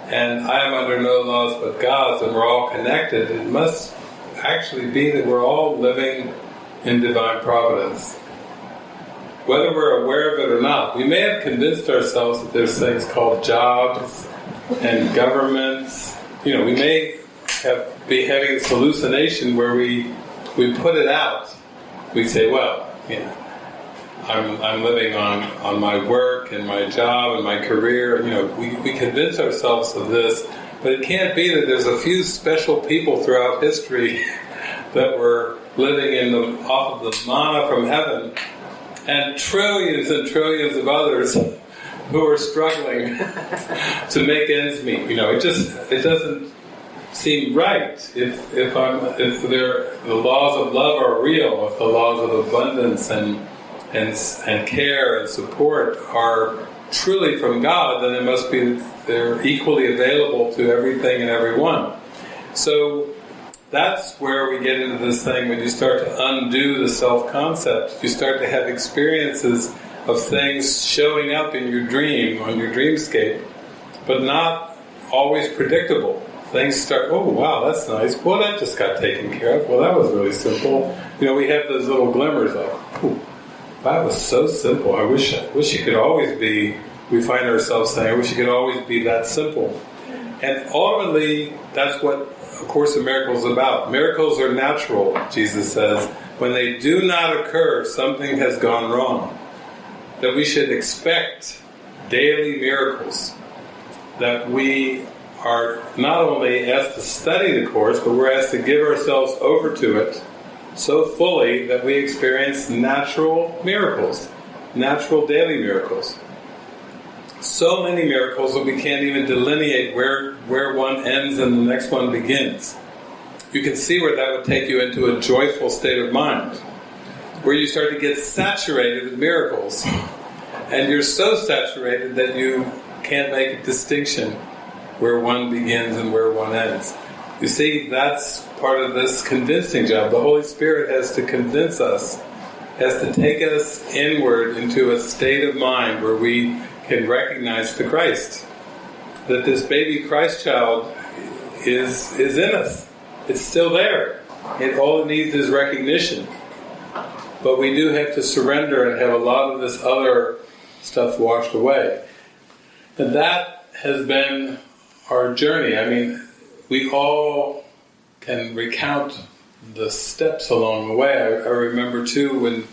and I am under no laws but God's, and we're all connected, it must actually be that we're all living in divine providence. Whether we're aware of it or not, we may have convinced ourselves that there's things called jobs and governments. You know, we may have be having this hallucination where we we put it out. We say, well, you know, I'm, I'm living on, on my work and my job and my career. You know, we, we convince ourselves of this, But it can't be that there's a few special people throughout history that were living in the off of the manna from heaven, and trillions and trillions of others who are struggling to make ends meet. You know, it just it doesn't seem right if if I'm if the laws of love are real, if the laws of abundance and and and care and support are truly from God, then it must be they're equally available to everything and everyone. So that's where we get into this thing when you start to undo the self-concept. You start to have experiences of things showing up in your dream, on your dreamscape, but not always predictable. Things start, oh wow, that's nice. Well, that just got taken care of. Well, that was really simple. You know, we have those little glimmers of, Ooh, that was so simple. I wish, I wish it could always be. We find ourselves saying, I wish it could always be that simple. And ultimately, that's what A Course in Miracles is about. Miracles are natural, Jesus says. When they do not occur, something has gone wrong. That we should expect daily miracles. That we are not only asked to study the Course, but we're asked to give ourselves over to it so fully that we experience natural miracles, natural daily miracles. So many miracles that we can't even delineate where, where one ends and the next one begins. You can see where that would take you into a joyful state of mind, where you start to get saturated with miracles. And you're so saturated that you can't make a distinction where one begins and where one ends. You see, that's part of this convincing job. The Holy Spirit has to convince us, has to take us inward into a state of mind where we can recognize the Christ. That this baby Christ child is is in us. It's still there. It all it needs is recognition. But we do have to surrender and have a lot of this other stuff washed away. And that has been our journey. I mean, we all can recount the steps along the way. I, I remember too when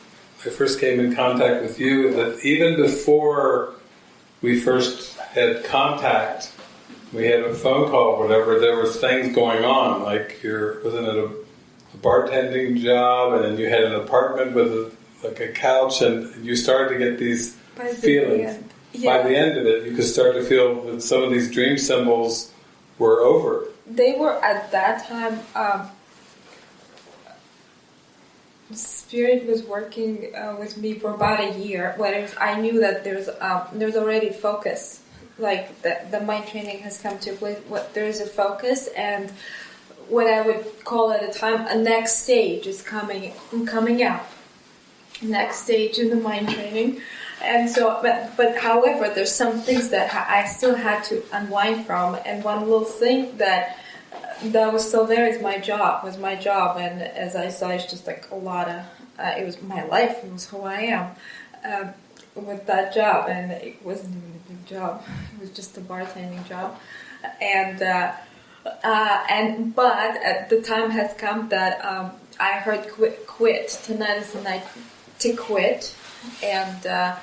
I first came in contact with you that even before we first had contact, we had a phone call, whatever. There was things going on, like your wasn't it a, a bartending job, and then you had an apartment with a, like a couch, and you started to get these feelings. Yeah. By the end of it, you could start to feel that some of these dream symbols were over. they were at that time um, spirit was working uh, with me for about a year when i knew that there's um, there's already focus like the, the mind training has come to a place what there's a focus and what i would call at a time a next stage is coming coming out next stage in the mind training and so but but however there's some things that i still had to unwind from. And one little thing that that was still there is my job was my job. And as i saw it's just like a lot of uh, it was my life it was who i am um, with that job. And it wasn't even a big job. It was just a bartending job. And uh, uh, and but uh, the time has come that um, i heard quit quit. Tonight is the night to quit. And uh,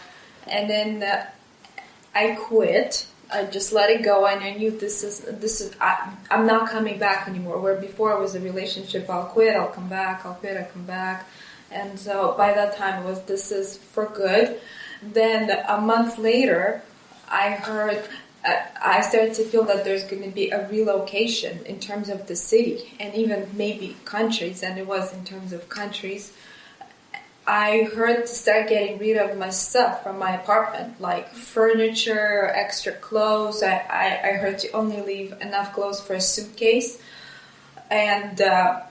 and then uh, I quit. I just let it go, and I knew this is this is I, I'm not coming back anymore. Where before it was a relationship, I'll quit, I'll come back, I'll quit, I'll come back, and so by that time it was this is for good. Then a month later, I heard. uh, I started to feel that there's going to be a relocation in terms of the city and even maybe countries, and it was in terms of countries. I heard to start getting rid of my stuff from my apartment, like furniture, extra clothes. I, I, I heard to only leave enough clothes for a suitcase, and uh,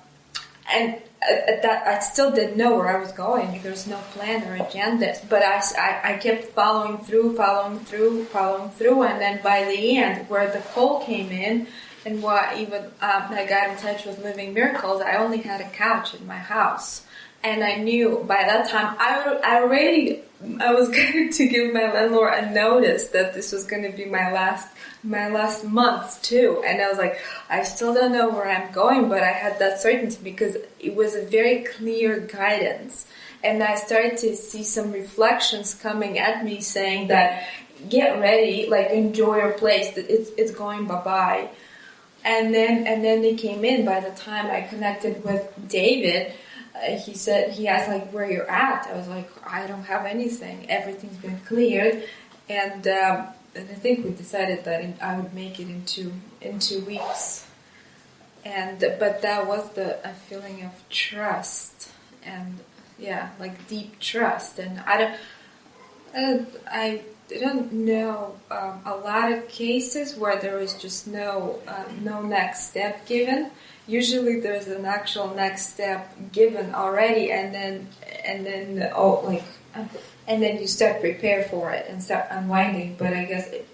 and at, at that I still didn't know where I was going. There was no plan or agenda, but I, I, I kept following through, following through, following through, and then by the end, where the call came in. And what even um, I got in touch with Living Miracles, I only had a couch in my house and I knew by that time I, I already I was going to give my landlord a notice that this was going to be my last my last month too. And I was like I still don't know where I'm going but I had that certainty because it was a very clear guidance. And I started to see some reflections coming at me saying that get ready like enjoy your place. It's it's going bye bye and then and then they came in. By the time I connected with David, he said he asked like where you're at. I was like I don't have anything. Everything's been cleared, and um, and I think we decided that I would make it in two in two weeks. And but that was the a feeling of trust and yeah, like deep trust. And I don't, I don't, I didn't know um, a lot of cases where there is just no uh, no next step given. Usually, there's an actual next step given already, and then and then oh like and then you start prepare for it and start unwinding. But I guess it,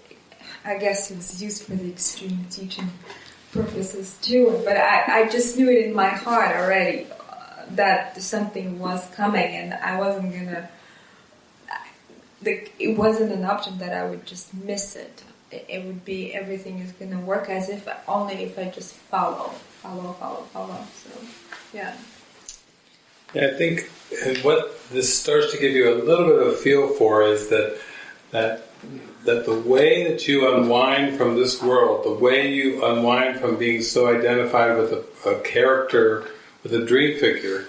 I guess it was used for the extreme teaching purposes too. But I, I just knew it in my heart already uh, that something was coming, and I wasn't gonna. The, it wasn't an option that I would just miss it. it. It would be everything is gonna work as if only if I just follow, follow, follow, follow. So, yeah. Yeah, I think uh, what this starts to give you a little bit of a feel for is that that that the way that you unwind from this world, the way you unwind from being so identified with a, a character, with a dream figure,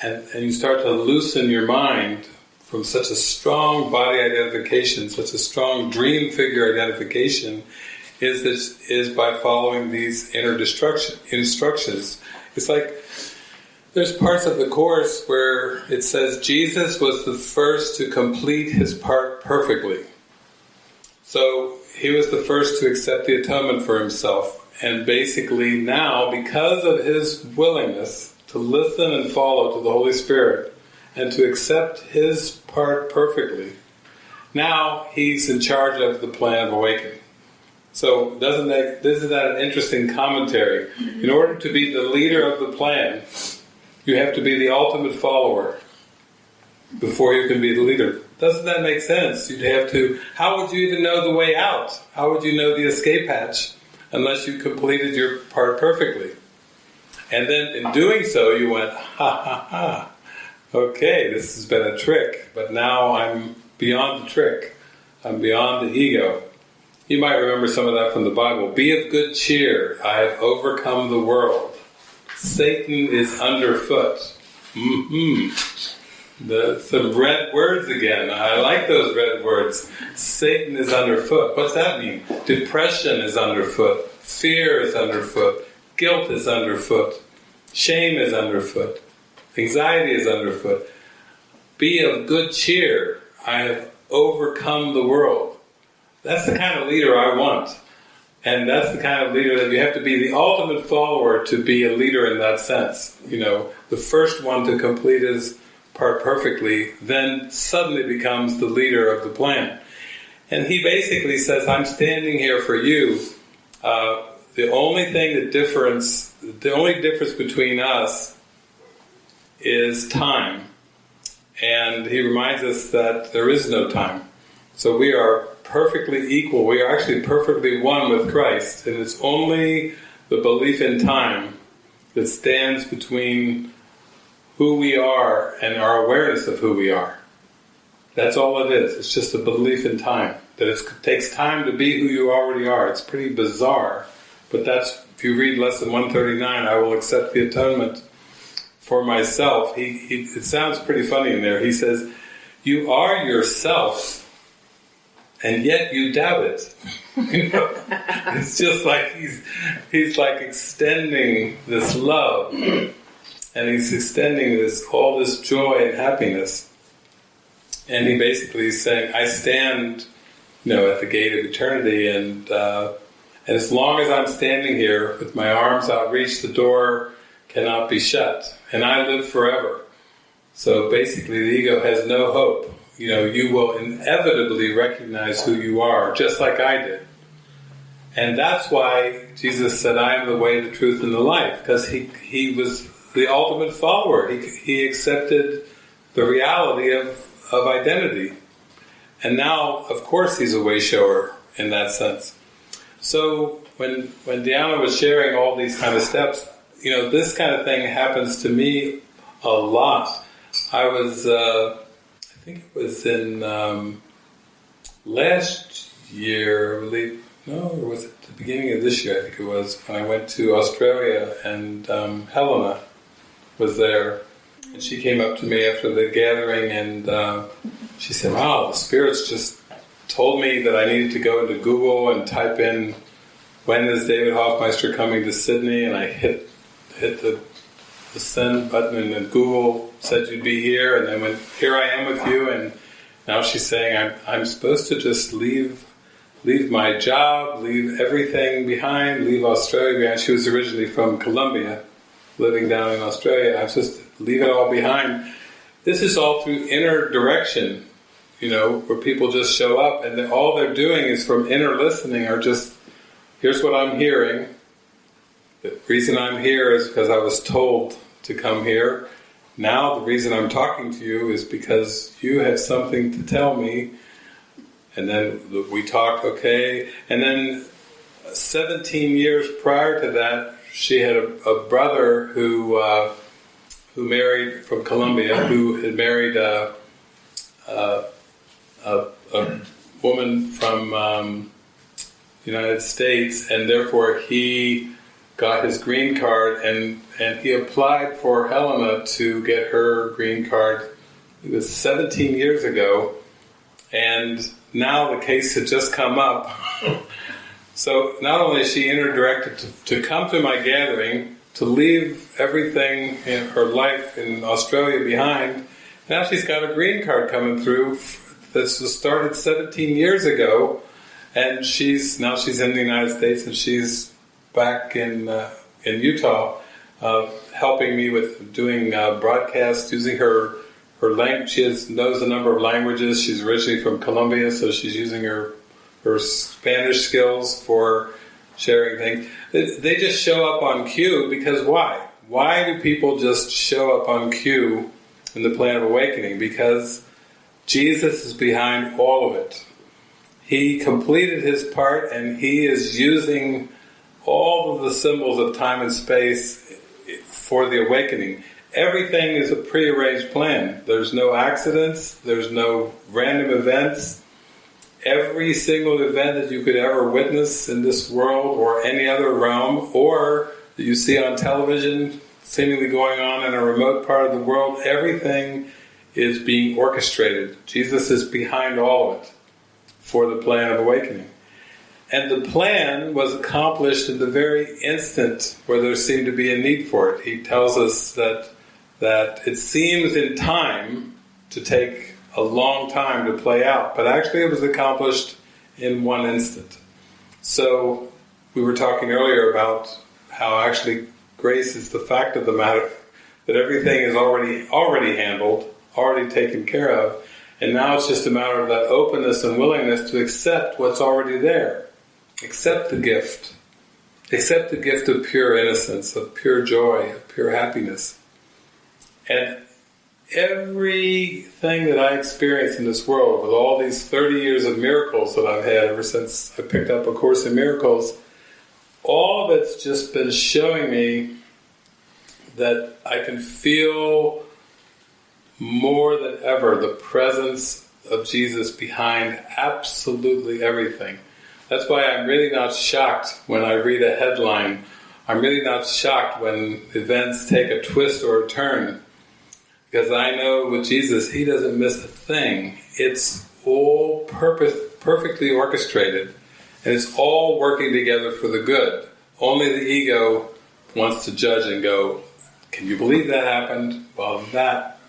and, and you start to loosen your mind from such a strong body identification, such a strong dream figure identification, is this is by following these inner destruction instructions. It's like there's parts of the course where it says Jesus was the first to complete his part perfectly. So he was the first to accept the atonement for himself. And basically now, because of his willingness to listen and follow to the Holy Spirit and to accept his part perfectly, now he's in charge of the plan of awakening. So doesn't that, isn't that an interesting commentary? In order to be the leader of the plan, you have to be the ultimate follower before you can be the leader. Doesn't that make sense? You'd have to. How would you even know the way out? How would you know the escape hatch unless you completed your part perfectly? And then in doing so, you went, ha ha ha. Okay, this has been a trick, but now I'm beyond the trick. I'm beyond the ego. You might remember some of that from the Bible. Be of good cheer. I have overcome the world. Satan is underfoot. Mm-hmm. The, some red words again. I like those red words. Satan is underfoot. What's that mean? Depression is underfoot. Fear is underfoot. Guilt is underfoot. Shame is underfoot. Anxiety is underfoot. Be of good cheer. I have overcome the world. That's the kind of leader I want. And that's the kind of leader that you have to be the ultimate follower to be a leader in that sense. You know, the first one to complete his part perfectly, then suddenly becomes the leader of the plan. And he basically says, I'm standing here for you. Uh, the only thing that difference, the only difference between us is time. And he reminds us that there is no time. So we are perfectly equal. We are actually perfectly one with Christ, and it's only the belief in time that stands between who we are and our awareness of who we are. That's all it is. It's just a belief in time. That it takes time to be who you already are. It's pretty bizarre, but that's if you read lesson 139, I will accept the atonement for myself. He, he it sounds pretty funny in there. He says, "You are yourself." and yet you doubt it. you know? It's just like he's he's like extending this love, and he's extending this all this joy and happiness, and he basically is saying, "I stand, you know, at the gate of eternity, and uh, and as long as I'm standing here with my arms outreached, the door cannot be shut, and I live forever." So basically, the ego has no hope you know, you will inevitably recognize who you are, just like I did. And that's why Jesus said, I am the way, the truth, and the life, because he, he was the ultimate follower. He, he accepted the reality of, of identity. And now, of course, he's a way shower in that sense. So when, when Diana was sharing all these kind of steps, you know, this kind of thing happens to me a lot. I was, uh, think it was in um, last year, I believe, no, or was it the beginning of this year? I think it was when I went to Australia and um, Helena was there, and she came up to me after the gathering and uh, she said, "Wow, the spirits just told me that I needed to go into Google and type in when is David Hoffmeister coming to Sydney, and I hit hit the the send button and Google said you'd be here and then when here I am with you and now she's saying I'm, I'm supposed to just leave leave my job, leave everything behind, leave Australia behind. She was originally from Colombia, living down in Australia. I'm supposed to leave it all behind. This is all through inner direction, you know, where people just show up and all they're doing is from inner listening or just, here's what I'm hearing. The reason I'm here is because I was told to come here. Now the reason I'm talking to you is because you have something to tell me. And then we talk, okay. And then 17 years prior to that, she had a, a brother who uh, who married from Colombia, who had married a, a, a, a woman from um, the United States, and therefore he got his green card and, and he applied for Helena to get her green card. It was 17 years ago, and now the case had just come up. so not only is she interdirected to, to come to my gathering, to leave everything in her life in Australia behind, now she's got a green card coming through. This was started 17 years ago, and she's now she's in the United States and she's back in uh, in Utah, uh, helping me with doing uh, broadcasts using her her language. She has, knows a number of languages. She's originally from Colombia, so she's using her her Spanish skills for sharing things. They, they just show up on cue because why? Why do people just show up on cue in the plan of awakening? Because Jesus is behind all of it. He completed his part and he is using all of the symbols of time and space for the awakening. Everything is a prearranged plan. There's no accidents, there's no random events. Every single event that you could ever witness in this world or any other realm, or that you see on television, seemingly going on in a remote part of the world, everything is being orchestrated. Jesus is behind all of it for the plan of awakening. And the plan was accomplished in the very instant where there seemed to be a need for it. He tells us that that it seems in time to take a long time to play out, but actually it was accomplished in one instant. So we were talking earlier about how actually grace is the fact of the matter that everything is already already handled, already taken care of, and now it's just a matter of that openness and willingness to accept what's already there. Accept the gift. Accept the gift of pure innocence, of pure joy, of pure happiness. And everything that I experience in this world, with all these 30 years of miracles that I've had ever since I picked up A Course in Miracles, all of it's just been showing me that I can feel more than ever the presence of Jesus behind absolutely everything. That's why I'm really not shocked when I read a headline. I'm really not shocked when events take a twist or a turn. Because I know with Jesus, He doesn't miss a thing. It's all purpose, perfectly orchestrated, and it's all working together for the good. Only the ego wants to judge and go, can you believe that happened? Well, that,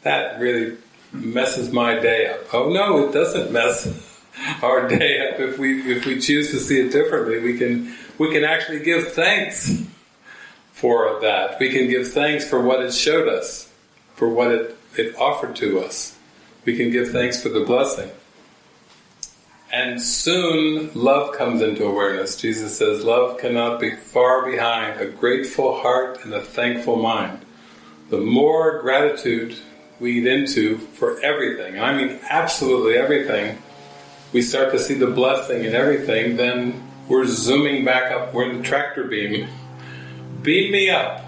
that really messes my day up. Oh no, it doesn't mess our day up. If we if we choose to see it differently we can we can actually give thanks for that. We can give thanks for what it showed us for what it, it offered to us. We can give thanks for the blessing. And soon love comes into awareness. Jesus says love cannot be far behind a grateful heart and a thankful mind. The more gratitude we eat into for everything I mean absolutely everything we start to see the blessing in everything, then we're zooming back up. We're in the tractor beam. Beam me up.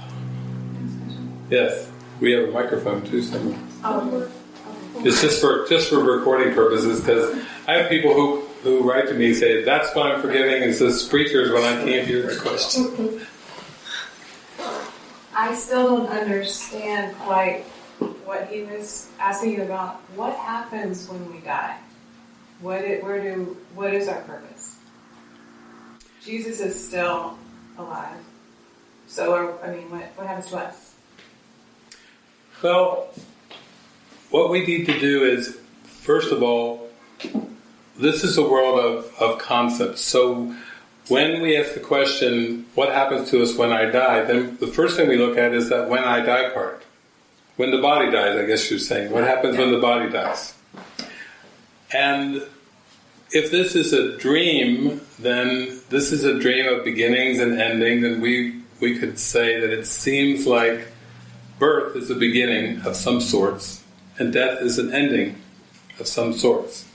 Yes, we have a microphone too somewhere. Oh. It's just for just for recording purposes because I have people who who write to me say, that's why I'm forgiving is the preachers when I can't hear the question. I still don't understand quite what he was asking you about. What happens when we die? What it, where do what is our purpose? Jesus is still alive. So I mean, what what happens to us? Well, what we need to do is, first of all, this is a world of, of concepts. So when we ask the question, what happens to us when I die, then the first thing we look at is that when I die part. When the body dies, I guess you're saying. What happens when the body dies? And if this is a dream, then this is a dream of beginnings and endings, and we, we could say that it seems like birth is a beginning of some sorts, and death is an ending of some sorts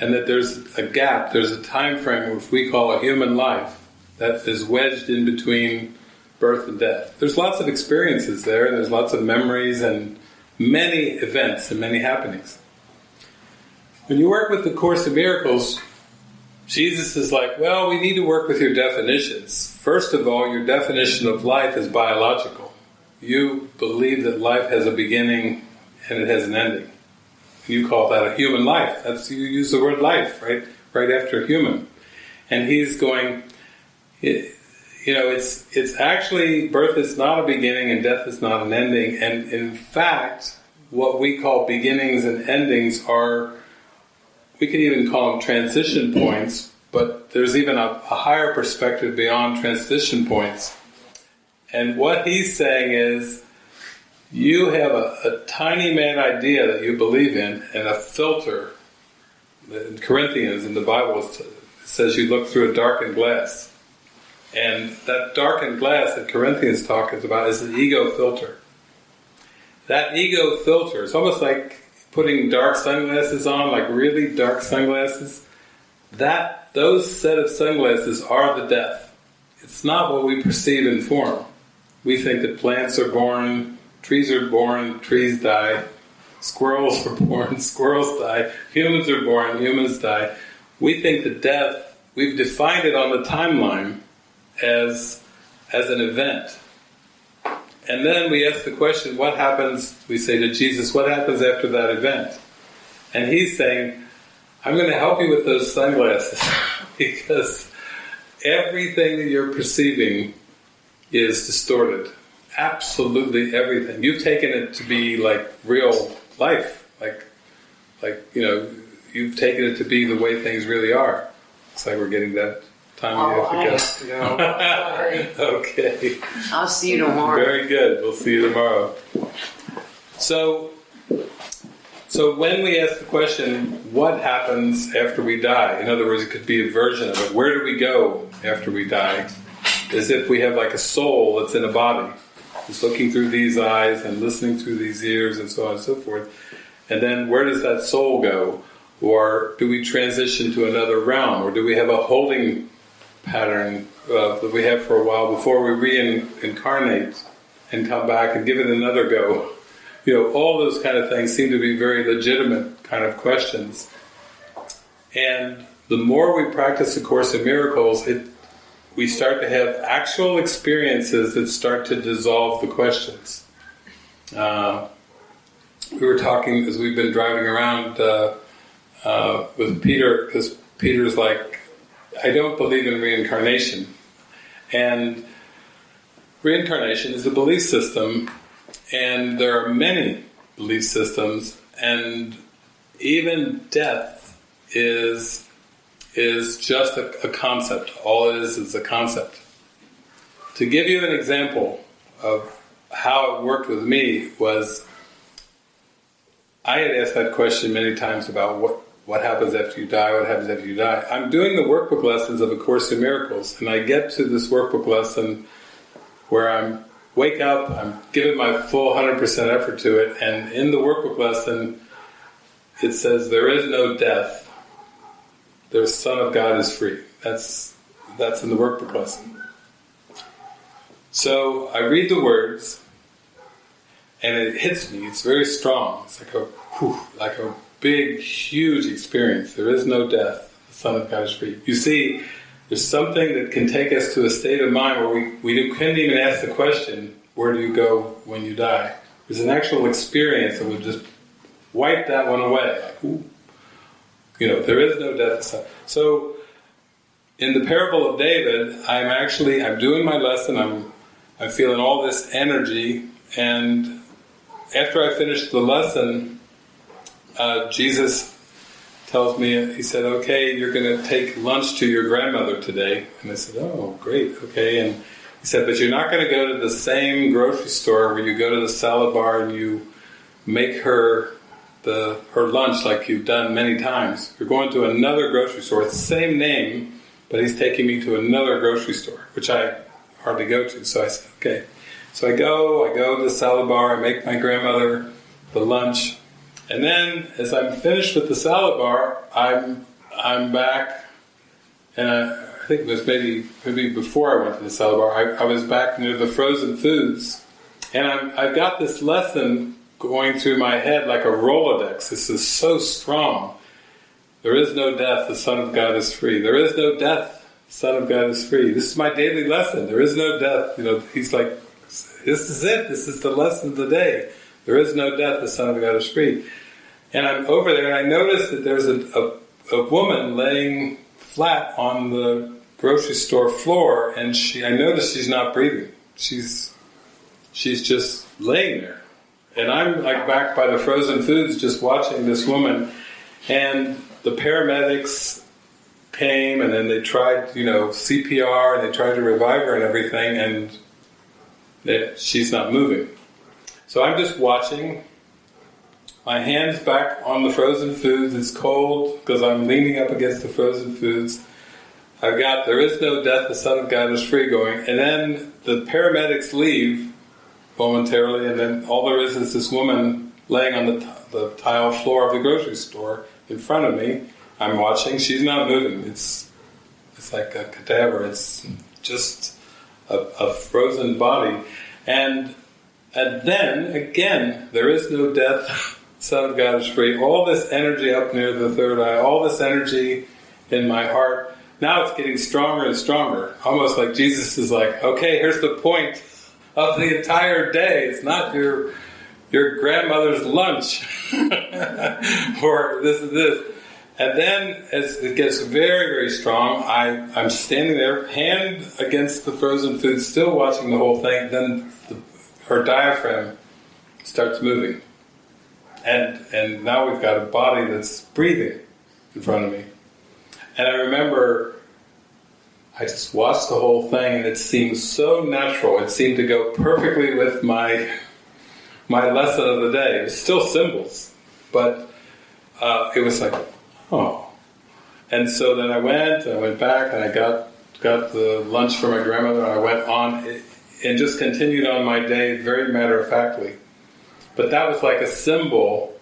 and that there's a gap, there's a time frame which we call a human life that is wedged in between birth and death. There's lots of experiences there, and there's lots of memories and many events and many happenings. When you work with the Course of Miracles, Jesus is like, well, we need to work with your definitions. First of all, your definition of life is biological. You believe that life has a beginning and it has an ending. You call that a human life. That's you use the word life, right? Right after human. And he's going, you know, it's it's actually birth is not a beginning and death is not an ending. And in fact, what we call beginnings and endings are, we can even call them transition points. But there's even a, a higher perspective beyond transition points. And what he's saying is you have a, a, tiny man idea that you believe in and a filter. In Corinthians in the Bible says you look through a darkened glass. And that darkened glass that Corinthians talks about is the ego filter. That ego filter, it's almost like putting dark sunglasses on, like really dark sunglasses. That those set of sunglasses are the death. It's not what we perceive in form. We think that plants are born Trees are born, trees die. Squirrels are born, squirrels die. Humans are born, humans die. We think that death, we've defined it on the timeline as, as an event. And then we ask the question, what happens, we say to Jesus, what happens after that event? And he's saying, I'm going to help you with those sunglasses because everything that you're perceiving is distorted absolutely everything. You've taken it to be like real life, like like you know, you've taken it to be the way things really are. Looks like we're getting that time oh, to go. Oh. go. okay. I'll see you tomorrow. Very good. We'll see you tomorrow. So. So when we ask the question, what happens after we die? In other words, it could be a version of it. Where do we go after we die? As if we have like a soul that's in a body. It's looking through these eyes and listening through these ears and so on and so forth. And then where does that soul go? Or do we transition to another realm? Or do we have a holding pattern uh, that we have for a while before we reincarnate and come back and give it another go? You know, all those kind of things seem to be very legitimate kind of questions. And the more we practice the Course in Miracles, it we start to have actual experiences that start to dissolve the questions. Uh, we were talking as we've been driving around uh, uh, with Peter, because Peter's like, I don't believe in reincarnation. And reincarnation is a belief system, and there are many belief systems, and even death is is just a, a concept. All it is is a concept. To give you an example of how it worked with me was I had asked that question many times about what, what happens after you die, what happens after you die. I'm doing the workbook lessons of A Course in Miracles, and I get to this workbook lesson where I'm wake up, I'm giving my full 100% effort to it, and in the workbook lesson it says there is no death, the Son of God is free. That's that's in the workbook lesson. So I read the words, and it hits me. It's very strong. It's like a whew, like a big, huge experience. There is no death. the Son of God is free. You see, there's something that can take us to a state of mind where we, we couldn't even ask the question, where do you go when you die? There's an actual experience that would just wipe that one away. Like, ooh. You know, there is no death. So, in the parable of David, I'm actually I'm doing my lesson. I'm I'm feeling all this energy, and after I finish the lesson, uh, Jesus tells me he said, "Okay, you're going to take lunch to your grandmother today." And I said, "Oh, great, okay." And he said, "But you're not going to go to the same grocery store where you go to the salad bar and you make her." the her lunch like you've done many times. You're going to another grocery store. It's the same name, but he's taking me to another grocery store, which I hardly go to. So I said, okay. So I go, I go to the salad bar, I make my grandmother the lunch, and then as I'm finished with the salad bar, I'm I'm back, and I, I think it was maybe maybe before I went to the salad bar. I, I was back near the frozen foods, and I'm, I've got this lesson going through my head like a Rolodex. This is so strong. There is no death, the Son of God is free. There is no death, the Son of God is free. This is my daily lesson. There is no death. You know, he's like, this is it. This is the lesson of the day. There is no death, the Son of God is free. And I'm over there and I notice that there's a, a, a woman laying flat on the grocery store floor and she I notice she's not breathing. She's she's just laying there. And I'm like back by the frozen foods just watching this woman and the paramedics came and then they tried, you know, CPR and they tried to revive her and everything and they, she's not moving. So I'm just watching. My hands back on the frozen foods. It's cold because I'm leaning up against the frozen foods. I've got there is no death, the Son of God is free going. And then the paramedics leave momentarily, and then all there is is this woman laying on the, the tile floor of the grocery store in front of me. I'm watching. She's not moving. It's it's like a cadaver. It's just a, a frozen body, and and then again, there is no death. Son of God is free. All this energy up near the third eye, all this energy in my heart. Now it's getting stronger and stronger. Almost like Jesus is like, okay, here's the point of the entire day. It's not your your grandmother's lunch or this is this. And then as it gets very, very strong, I, I'm standing there, hand against the frozen food, still watching the whole thing. Then the, her diaphragm starts moving. And, and now we've got a body that's breathing in front of me. And I remember I just watched the whole thing and it seemed so natural. It seemed to go perfectly with my my lesson of the day. It was still symbols, but uh, it was like, oh. And so then I went, I went back, and I got got the lunch for my grandmother, and I went on and just continued on my day very matter of factly. But that was like a symbol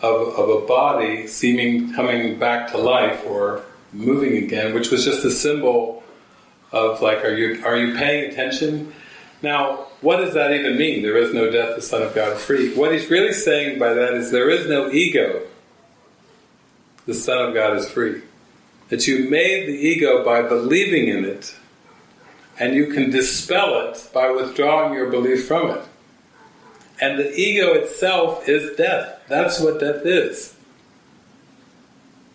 of, of a body seeming coming back to life or moving again, which was just a symbol of like, are you are you paying attention? Now, what does that even mean? There is no death, the Son of God is free. What he's really saying by that is there is no ego. The Son of God is free. That you made the ego by believing in it, and you can dispel it by withdrawing your belief from it. And the ego itself is death. That's what death is.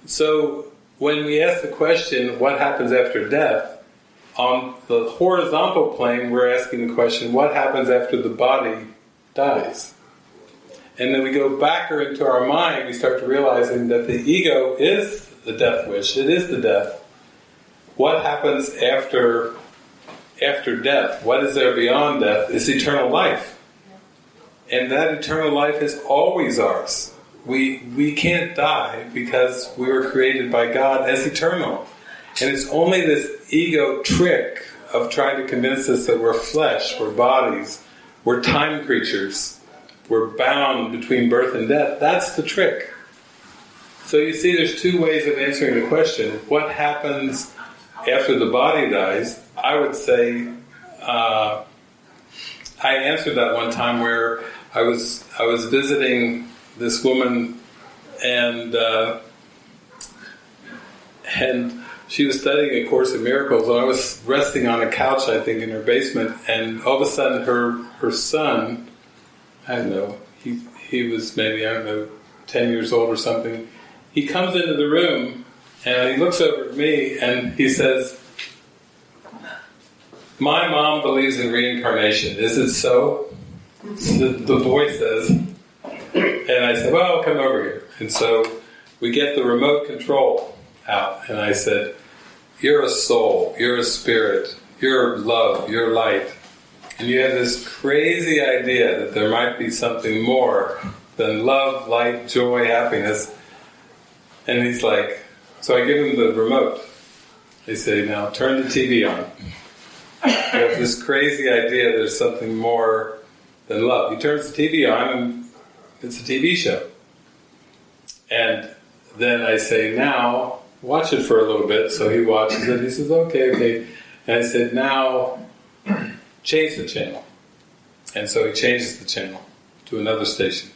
So when we ask the question, what happens after death? On the horizontal plane, we're asking the question, what happens after the body dies? And then we go backer into our mind, we start to realizing that the ego is the death wish, it is the death. What happens after after death? What is there beyond death? Is eternal life. And that eternal life is always ours. We we can't die because we were created by God as eternal. And it's only this ego trick of trying to convince us that we're flesh, we're bodies, we're time creatures, we're bound between birth and death. That's the trick. So you see, there's two ways of answering the question. What happens after the body dies? I would say, uh, I answered that one time where I was I was visiting this woman and uh, and she was studying A Course in Miracles, and I was resting on a couch, I think, in her basement, and all of a sudden her her son, I don't know, he he was maybe I don't know, ten years old or something. He comes into the room and he looks over at me and he says, "My mom believes in reincarnation. Is it so?" The, the boy says, and I said, "Well, come over here." And so we get the remote control out, and I said, You're a soul, you're a spirit, you're love, you're light. And you have this crazy idea that there might be something more than love, light, joy, happiness. And he's like, So I give him the remote. They say, Now turn the TV on. Have this crazy idea there's something more than love. He turns the TV on, and it's a TV show. And then I say, now watch it for a little bit. So he watches it. He says, okay, okay. And I said, now change the channel. And so he changes the channel to another station.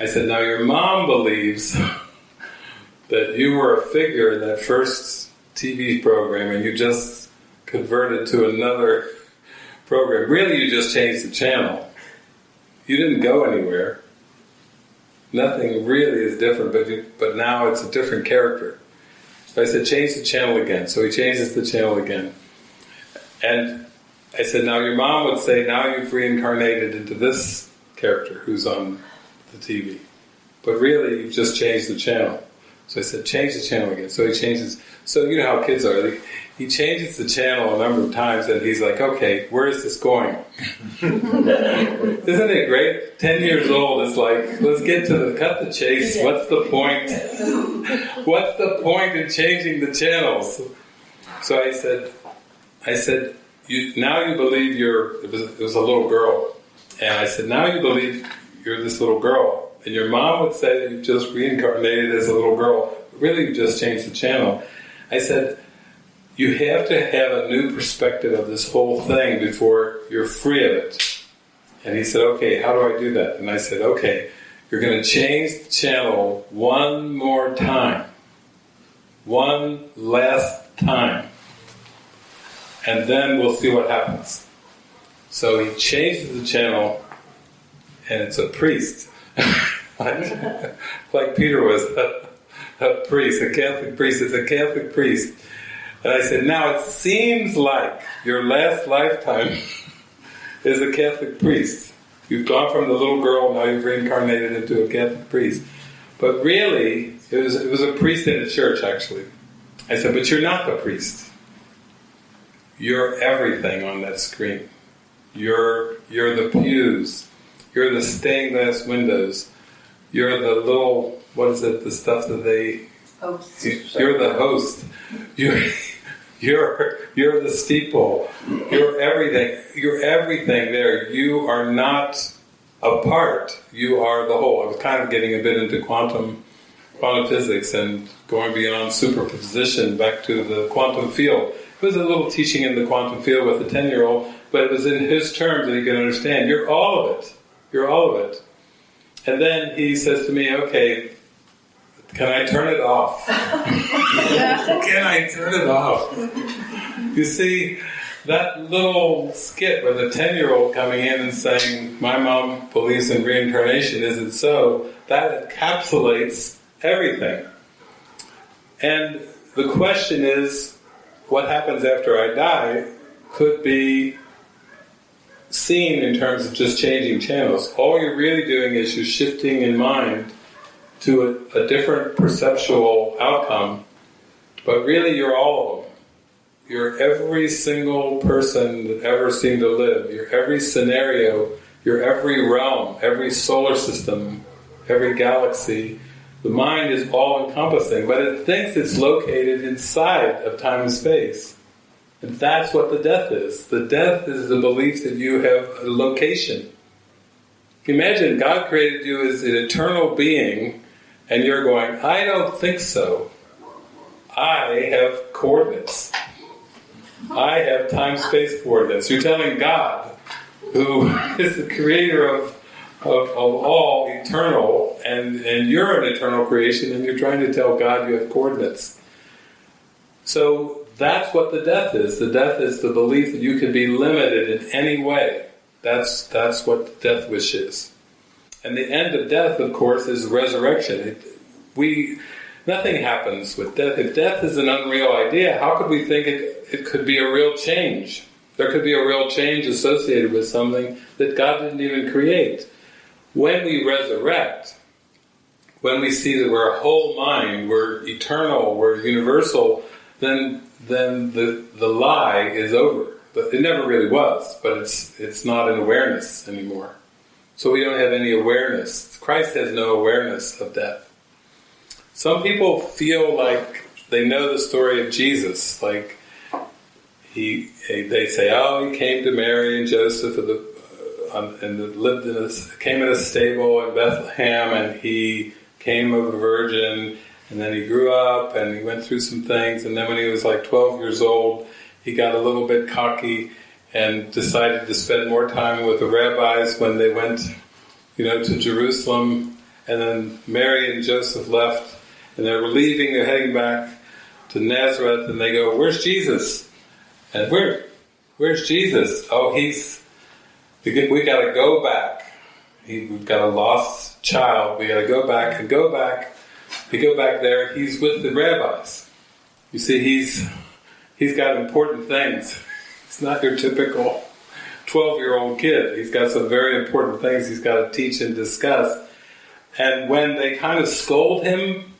I said, now your mom believes that you were a figure in that first TV program and you just converted to another program. Really, you just changed the channel. You didn't go anywhere nothing really is different, but you, but now it's a different character. So I said, change the channel again. So he changes the channel again. And I said, now your mom would say, now you've reincarnated into this character who's on the TV. But really, you've just changed the channel. So I said, change the channel again. So he changes. So you know how kids are. He changes the channel a number of times, and he's like, "Okay, where is this going?" Isn't it great? Ten years old is like, "Let's get to the cut the chase. What's the point? What's the point in changing the channels?" So I said, "I said, you, now you believe you're." It was, it was a little girl, and I said, "Now you believe you're this little girl." And your mom would say that you just reincarnated as a little girl. Really, you just changed the channel. I said, you have to have a new perspective of this whole thing before you're free of it. And he said, okay, how do I do that? And I said, okay, you're going to change the channel one more time. One last time. And then we'll see what happens. So he changes the channel, and it's a priest. like, Peter was a, a priest, a Catholic priest. It's a Catholic priest and I said, now it seems like your last lifetime is a Catholic priest. You've gone from the little girl, now you've reincarnated into a Catholic priest. But really, it was, it was a priest in a church, actually. I said, but you're not the priest. You're everything on that screen. You're, you're the pews. You're the stained glass windows. You're the little, what is it, the stuff that they You're the host. You're you're you're the steeple. You're everything. You're everything there. You are not a part. You are the whole. I was kind of getting a bit into quantum quantum physics and going beyond superposition back to the quantum field. It was a little teaching in the quantum field with a ten year old, but it was in his terms that he could understand. You're all of it. You're all of it. And then he says to me, "Okay, can I turn it off? Can I turn it off? You see, that little skit with a 10 year old coming in and saying, My mom believes in reincarnation, is it so? That encapsulates everything. And the question is, what happens after I die could be seen in terms of just changing channels. All you're really doing is you're shifting in mind to a, a different perceptual outcome, but really you're all of them. You're every single person that ever seemed to live. You're every scenario. You're every realm, every solar system, every galaxy. The mind is all encompassing, but it thinks it's located inside of time and space. And that's what the death is. The death is the belief that you have a location. Imagine God created you as an eternal being and you're going, I don't think so. I have coordinates. I have time-space coordinates. You're telling God, who is the creator of, of, of all eternal, and, and you're an eternal creation, and you're trying to tell God you have coordinates. So that's what the death is. The death is the belief that you can be limited in any way. That's that's what the death wish is. And the end of death, of course, is resurrection. It, we nothing happens with death. If death is an unreal idea, how could we think it, it could be a real change? There could be a real change associated with something that God didn't even create. When we resurrect, when we see that we're a whole mind, we're eternal, we're universal, then then the the lie is over. But it never really was, but it's it's not an awareness anymore. So we don't have any awareness. Christ has no awareness of death. Some people feel like they know the story of Jesus, like he, they say, oh, he came to Mary and Joseph the, uh, and lived in a, came in a stable in Bethlehem, and he came of a virgin, and then he grew up and he went through some things, and then when he was like 12 years old, he got a little bit cocky and decided to spend more time with the rabbis when they went, you know, to Jerusalem, and then Mary and Joseph left and they're leaving, they're heading back to Nazareth, and they go, "Where's Jesus?" And where, where's Jesus? Oh, he's. We got to go back. We've got a lost child. We got to go back and go back. We go back there. He's with the rabbis. You see, he's he's got important things. He's not your typical twelve-year-old kid. He's got some very important things he's got to teach and discuss. And when they kind of scold him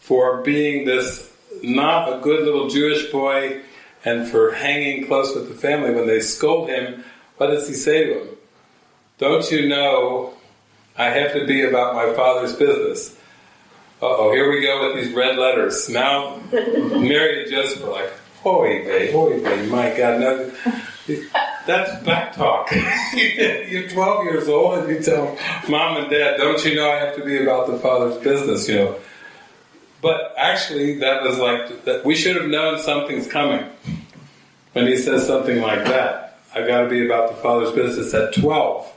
for being this not a good little Jewish boy and for hanging close with the family. When they scold him, what does he say to them? Don't you know I have to be about my father's business? oh, here we go with these red letters. Now, Mary and Joseph are like, hoy vey, hoy vey, my God, no, that's back talk. You're 12 years old and you tell mom and dad, don't you know I have to be about the father's business, you know. But actually, that was like that. We should have known something's coming when he says something like that. I've got to be about the Father's business at twelve.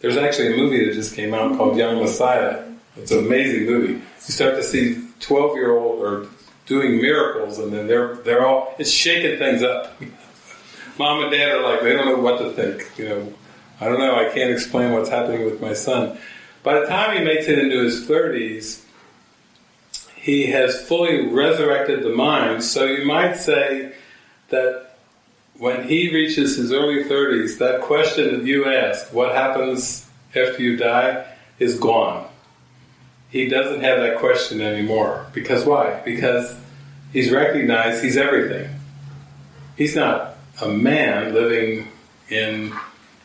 There's actually a movie that just came out called Young Messiah. It's an amazing movie. You start to see twelve year old or doing miracles, and then they're they're all it's shaking things up. Mom and dad are like they don't know what to think. You know, I don't know. I can't explain what's happening with my son. By the time he makes it into his thirties he has fully resurrected the mind. So you might say that when he reaches his early 30s, that question that you asked, what happens after you die, is gone. He doesn't have that question anymore. Because why? Because he's recognized he's everything. He's not a man living in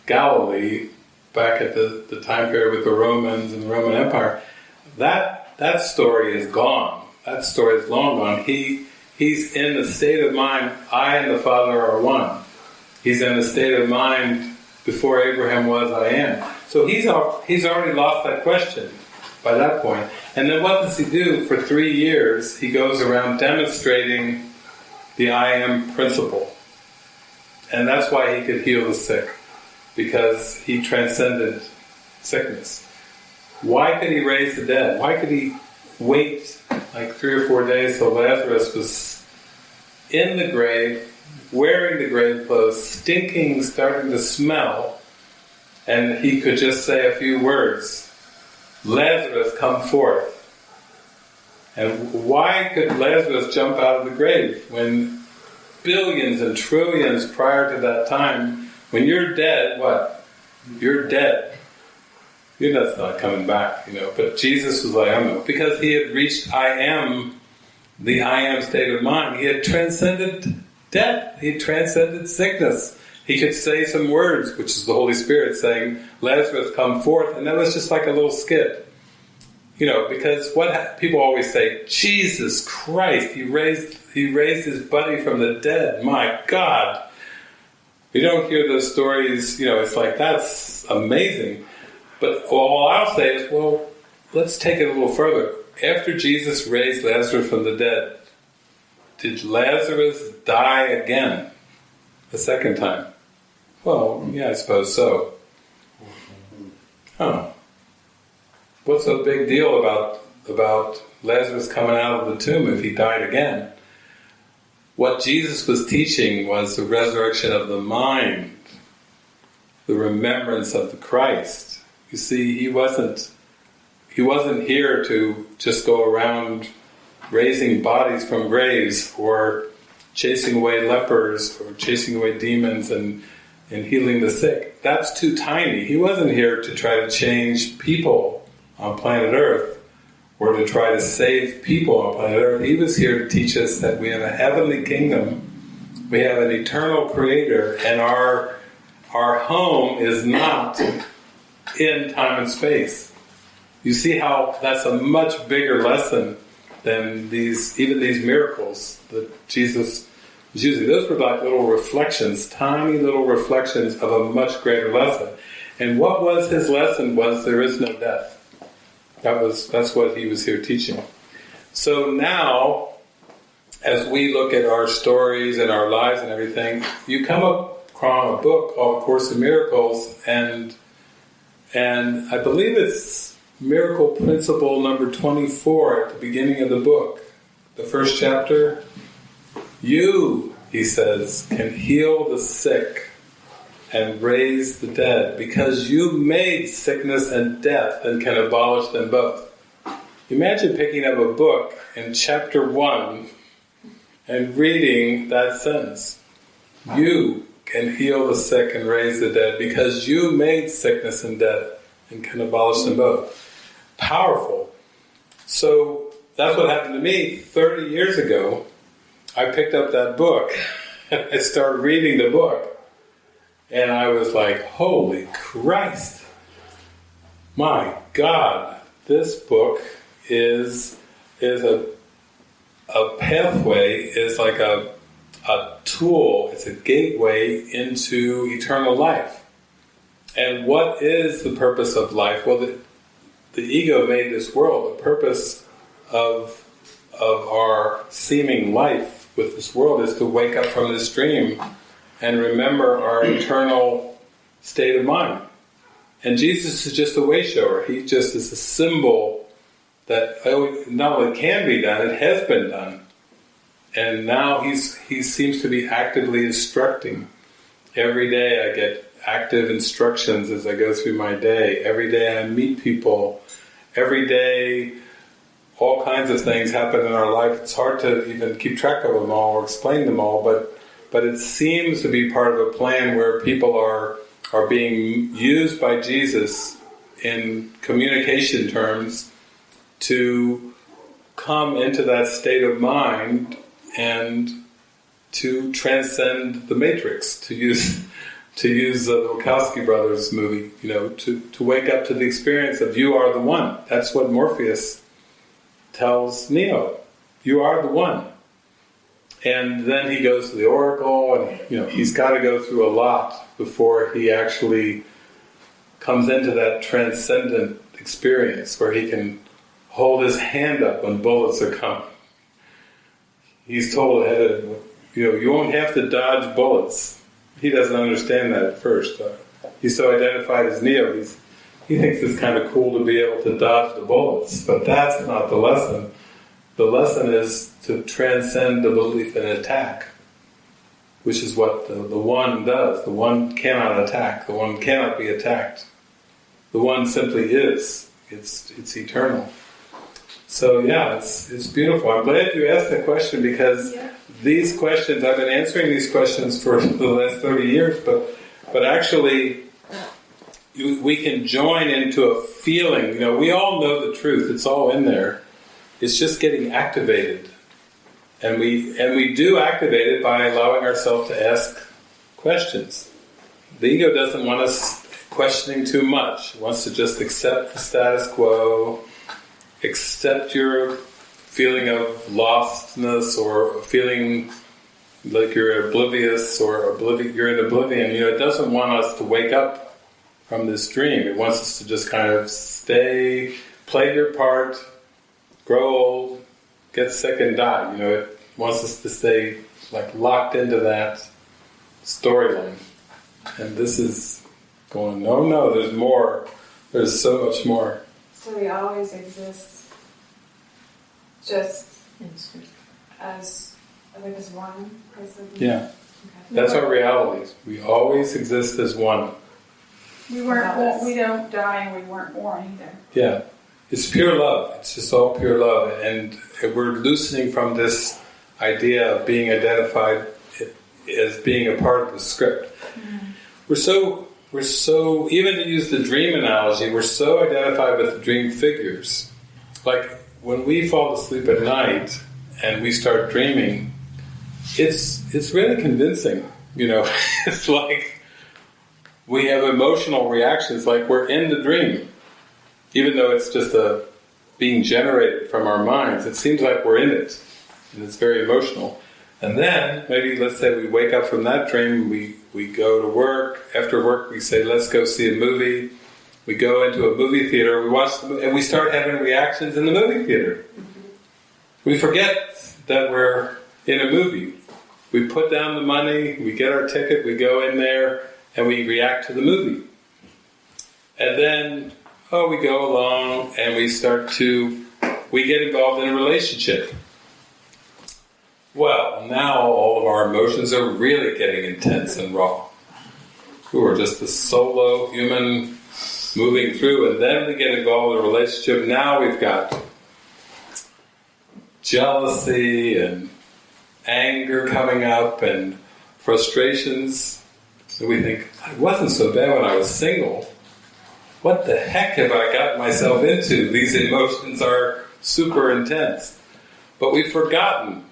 Galilee back at the, the time period with the Romans and the Roman Empire. That that story is gone. That story is long gone. He he's in the state of mind. I and the Father are one. He's in the state of mind before Abraham was. I am. So he's he's already lost that question by that point. And then what does he do for three years? He goes around demonstrating the I am principle, and that's why he could heal the sick because he transcended sickness. Why could he raise the dead? Why could he wait like three or four days till Lazarus was in the grave, wearing the grave clothes, stinking, starting to smell, and he could just say a few words Lazarus, come forth. And why could Lazarus jump out of the grave when billions and trillions prior to that time, when you're dead, what? You're dead you know that's not coming back, you know. But Jesus was like, I don't know, because he had reached I am, the I am state of mind. He had transcended death. He transcended sickness. He could say some words, which is the Holy Spirit saying, Lazarus, come forth. And that was just like a little skit. You know, because what people always say, Jesus Christ, he raised, he raised his buddy from the dead. My God. You don't hear those stories, you know, it's like, that's amazing. But all I'll say is, well, let's take it a little further. After Jesus raised Lazarus from the dead, did Lazarus die again a second time? Well, yeah, I suppose so. Huh. What's the big deal about about Lazarus coming out of the tomb if he died again? what Jesus was teaching was the resurrection of the mind, the remembrance of the Christ. You see, he wasn't he wasn't here to just go around raising bodies from graves or chasing away lepers or chasing away demons and, and healing the sick. That's too tiny. He wasn't here to try to change people on planet Earth or to try to save people on planet Earth. He was here to teach us that we have a heavenly kingdom, we have an eternal creator, and our our home is not in time and space. You see how that's a much bigger lesson than these even these miracles that Jesus was using. Those were like little reflections, tiny little reflections of a much greater lesson. And what was his lesson was there is no death. That was that's what he was here teaching. So now, as we look at our stories and our lives and everything, you come across a book called Course in Miracles, and and I believe it's Miracle Principle number twenty-four at the beginning of the book, the first chapter. You, he says, can heal the sick and raise the dead, because you made sickness and death and can abolish them both. Imagine picking up a book in chapter 1 and reading that sentence. You can heal the sick and raise the dead because you made sickness and death and can abolish them both. Powerful. So that's what happened to me 30 years ago. I picked up that book and I started reading the book. And I was like, holy Christ! My God, this book is is a a pathway, is like a a tool, it's a gateway into eternal life. And what is the purpose of life? Well, the, the ego made this world. The purpose of of our seeming life with this world is to wake up from this dream and remember our eternal state of mind. And Jesus is just a way shower. He just is a symbol that oh, not only can be done, it has been done. And now he's he seems to be actively instructing. Every day I get active instructions as I go through my day. Every day I meet people. Every day all kinds of things happen in our life. It's hard to even keep track of them all or explain them all, but but it seems to be part of a plan where people are are being used by Jesus in communication terms to come into that state of mind and to transcend the matrix to use to use the Wachowski brothers movie you know to, to wake up to the experience of you are the one that's what Morpheus tells Neo you are the one and then he goes to the oracle, and you know he's got to go through a lot before he actually comes into that transcendent experience where he can hold his hand up when bullets are coming. He's told ahead of you know you won't have to dodge bullets. He doesn't understand that at first. He's so identified as Neo. He's he thinks it's kind of cool to be able to dodge the bullets, but that's not the lesson. The lesson is to transcend the belief in attack, which is what the, the one does. The one cannot attack. The one cannot be attacked. The one simply is. It's it's eternal. So yeah, it's it's beautiful. I'm glad you asked the question because yeah. these questions I've been answering these questions for the last 30 years, but but actually we can join into a feeling. You know, we all know the truth. It's all in there. It's just getting activated. And we and we do activate it by allowing ourselves to ask questions. The ego doesn't want us questioning too much. It wants to just accept the status quo, accept your feeling of lostness or feeling like you're oblivious or oblivion, you're in oblivion. You know, it doesn't want us to wake up from this dream. It wants us to just kind of stay, play your part, grow old, get sick and die. You know, it wants us to stay like locked into that storyline. And this is going, no, no, there's more. There's so much more. So we always exist just as There was one person. Yeah, that's our reality. We always exist as one. We weren't, born- we don't die and we weren't born either. Yeah, it's pure love. It's just all pure love, and we're loosening from this idea of being identified as being a part of the script. Mm-hmm. We're so we're so even to use the dream analogy, we're so identified with the dream figures. Like when we fall asleep at night and we start dreaming, it's it's really convincing. You know, it's like we have emotional reactions like we're in the dream even though it's just a being generated from our minds, it seems like we're in it, and it's very emotional. And then maybe let's say we wake up from that dream, we we go to work. After work, we say, "Let's go see a movie." We go into a movie theater, we watch, the, and we start having reactions in the movie theater. We forget that we're in a movie. We put down the money, we get our ticket, we go in there, and we react to the movie. And then oh, we go along and we start to, we get involved in a relationship. Well, now all of our emotions are really getting intense and raw. We are just a solo human moving through, and then we get involved in a relationship. Now we've got jealousy and anger coming up and frustrations. And we think, I wasn't so bad when I was single what the heck have I gotten myself into? These emotions are super intense. But we've forgotten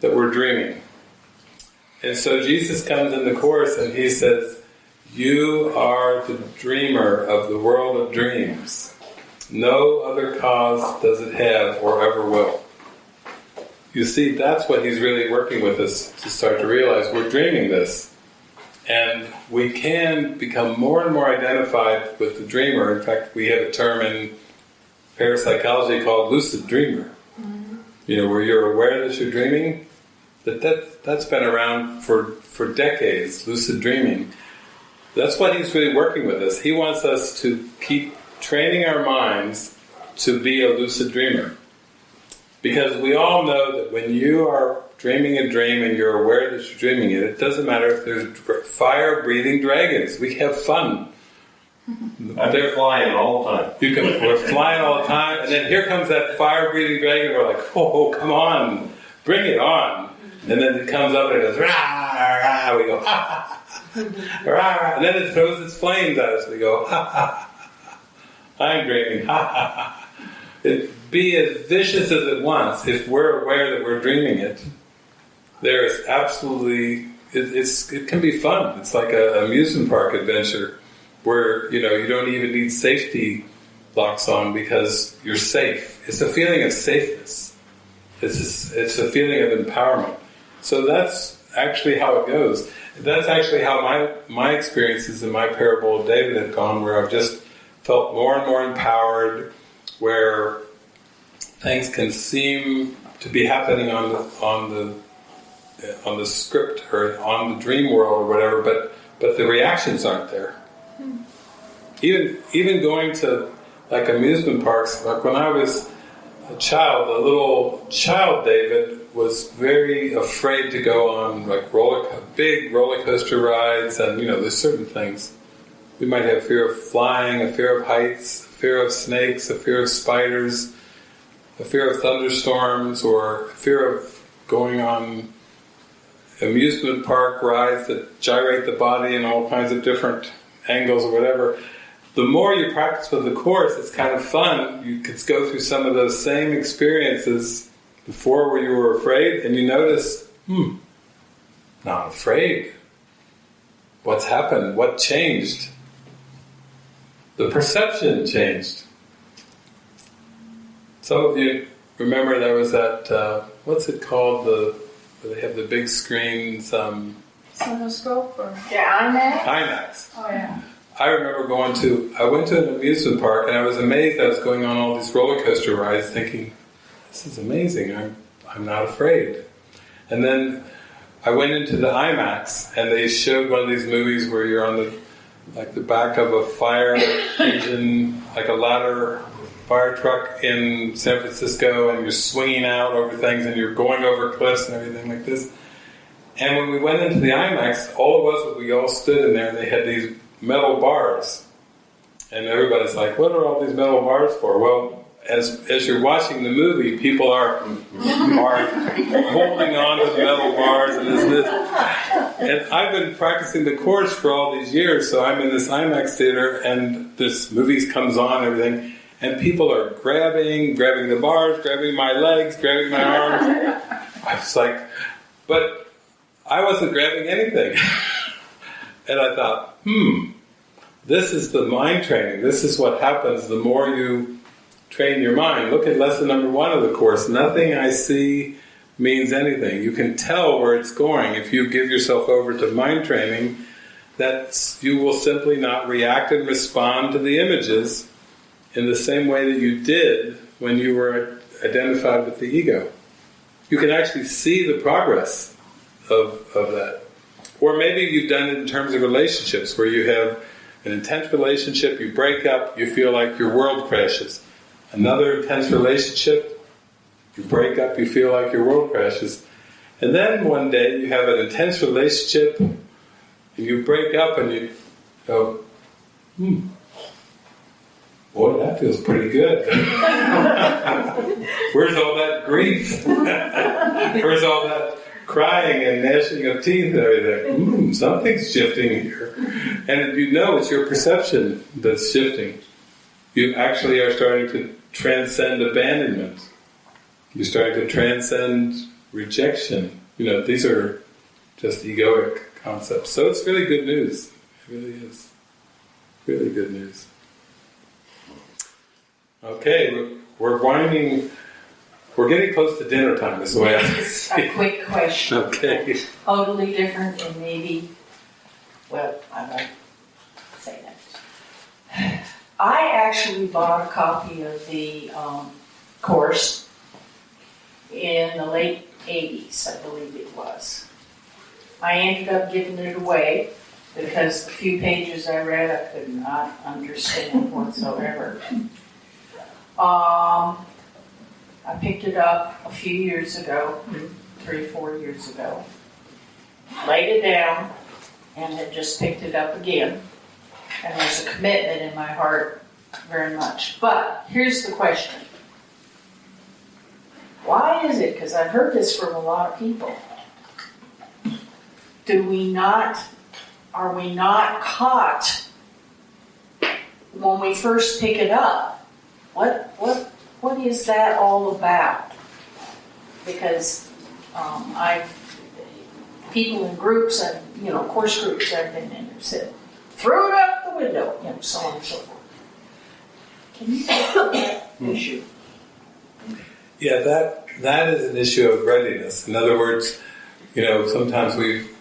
that we're dreaming. And so Jesus comes in the Course and he says, You are the dreamer of the world of dreams. No other cause does it have or ever will. You see, that's what he's really working with us to start to realize we're dreaming this. And we can become more and more identified with the dreamer. In fact, we have a term in parapsychology called lucid dreamer. Mm-hmm. You know, where you're aware that you're dreaming. That, that that's been around for, for decades, lucid dreaming. That's what he's really working with us. He wants us to keep training our minds to be a lucid dreamer. Because we all know that when you are dreaming a dream and you're aware that you're dreaming it, it doesn't matter if there's fire breathing dragons. We have fun. They're flying all the time. You can, we're flying all the time, and then here comes that fire breathing dragon. We're like, oh, oh come on, bring it on. And then it comes up and it goes, rah, rah. We go, ha, ha, rah, rah. And then it throws its flames at us. We go, ha, ha, ha. I'm dreaming, ha, ha, ha. It, be as vicious as it wants if we're aware that we're dreaming it there is absolutely it, it's it can be fun. It's like an amusement park adventure where you know you don't even need safety locks on because you're safe. It's a feeling of safeness. It's a, it's a feeling of empowerment. So that's actually how it goes. That's actually how my my experiences in my parable of David have gone, where I've just felt more and more empowered, where things can seem to be happening on the, on the on the script or on the dream world or whatever, but but the reactions aren't there. Hmm. Even even going to like amusement parks, like when I was a child, a little child David was very afraid to go on like roller big roller coaster rides, and you know there's certain things. We might have fear of flying, a fear of heights, a fear of snakes, a fear of spiders, a fear of thunderstorms, or a fear of going on amusement park rides that gyrate the body in all kinds of different angles or whatever. The more you practice with the course, it's kind of fun. You could go through some of those same experiences before where you were afraid, and you notice, hmm, not afraid. What's happened? What changed? The perception changed. Some of you remember there was that, uh, what's it called? The they have the big screens. Um, Cinescope or Yeah, IMAX. IMAX. oh yeah. I remember going to, I went to an amusement park and I was amazed I was going on all these roller coaster rides thinking, this is amazing, I'm, I'm not afraid. And then I went into the IMAX and they showed one of these movies where you're on the, like the back of a fire engine, like a ladder fire truck in San Francisco and you're swinging out over things and you're going over cliffs and everything like this. And when we went into the IMAX, all of us, we all stood in there and they had these metal bars. And everybody's like, what are all these metal bars for? Well, as, as you're watching the movie, people are, are holding on to the metal bars and this, this. And I've been practicing the course for all these years, so I'm in this IMAX theater and this movie comes on and everything, and people are grabbing, grabbing the bars, grabbing my legs, grabbing my arms. I was like, but I wasn't grabbing anything. and I thought, hmm, this is the mind training. This is what happens the more you train your mind. Look at lesson number one of the course. Nothing I see means anything. You can tell where it's going if you give yourself over to mind training. That you will simply not react and respond to the images in the same way that you did when you were identified with the ego. You can actually see the progress of, of that. Or maybe you've done it in terms of relationships where you have an intense relationship, you break up, you feel like your world crashes. Another intense relationship, you break up, you feel like your world crashes. And then one day you have an intense relationship, and you break up and you go, hmm, boy, that feels pretty good. Where's all that grief? Where's all that crying and gnashing of teeth and everything? Hmm, something's shifting here. And you know it's your perception that's shifting. You actually are starting to transcend abandonment. You're starting to transcend rejection. You know, these are just egoic concepts. So it's really good news. It really is. Really good news. Okay, we're, we're winding, we're getting close to dinner time, is the way I Just a quick question. Okay. Totally different and maybe, well, I won't say that. I actually bought a copy of the um, course in the late 80s, I believe it was. I ended up giving it away because the few pages I read I could not understand whatsoever. Um, I picked it up a few years ago, three, four years ago, laid it down, and had just picked it up again. And there's a commitment in my heart very much. But here's the question why is it? Because I've heard this from a lot of people. Do we not, are we not caught when we first pick it up? What, what, what is that all about? Because um, I've, people in groups and, you know, course groups I've been in have said, throw it out the window, you know, so on and so forth. Can you talk about that issue? Yeah, that that is an issue of readiness. In other words, you know, sometimes we've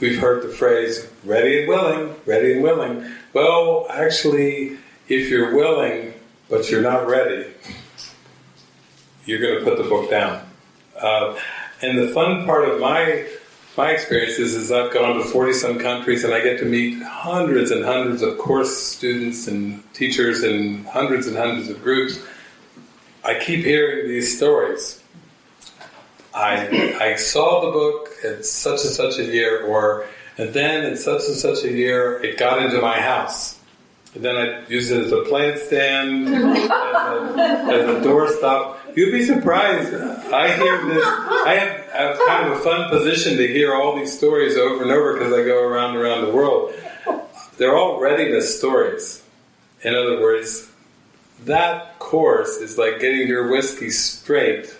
we've heard the phrase "ready and willing," ready and willing. Well, actually, if you're willing but you're not ready, you're going to put the book down. Uh, and the fun part of my my experiences is I've gone to 40 some countries and I get to meet hundreds and hundreds of course students and teachers and hundreds and hundreds of groups. I keep hearing these stories. I, I saw the book at such and such a year, or and then in such and such a year it got into my house. And then I used it as a plant stand, as a, as a doorstop. You'd be surprised. I hear this. I have, I have kind of a fun position to hear all these stories over and over because I go around and around the world. They're all readiness stories. In other words, that course is like getting your whiskey straight,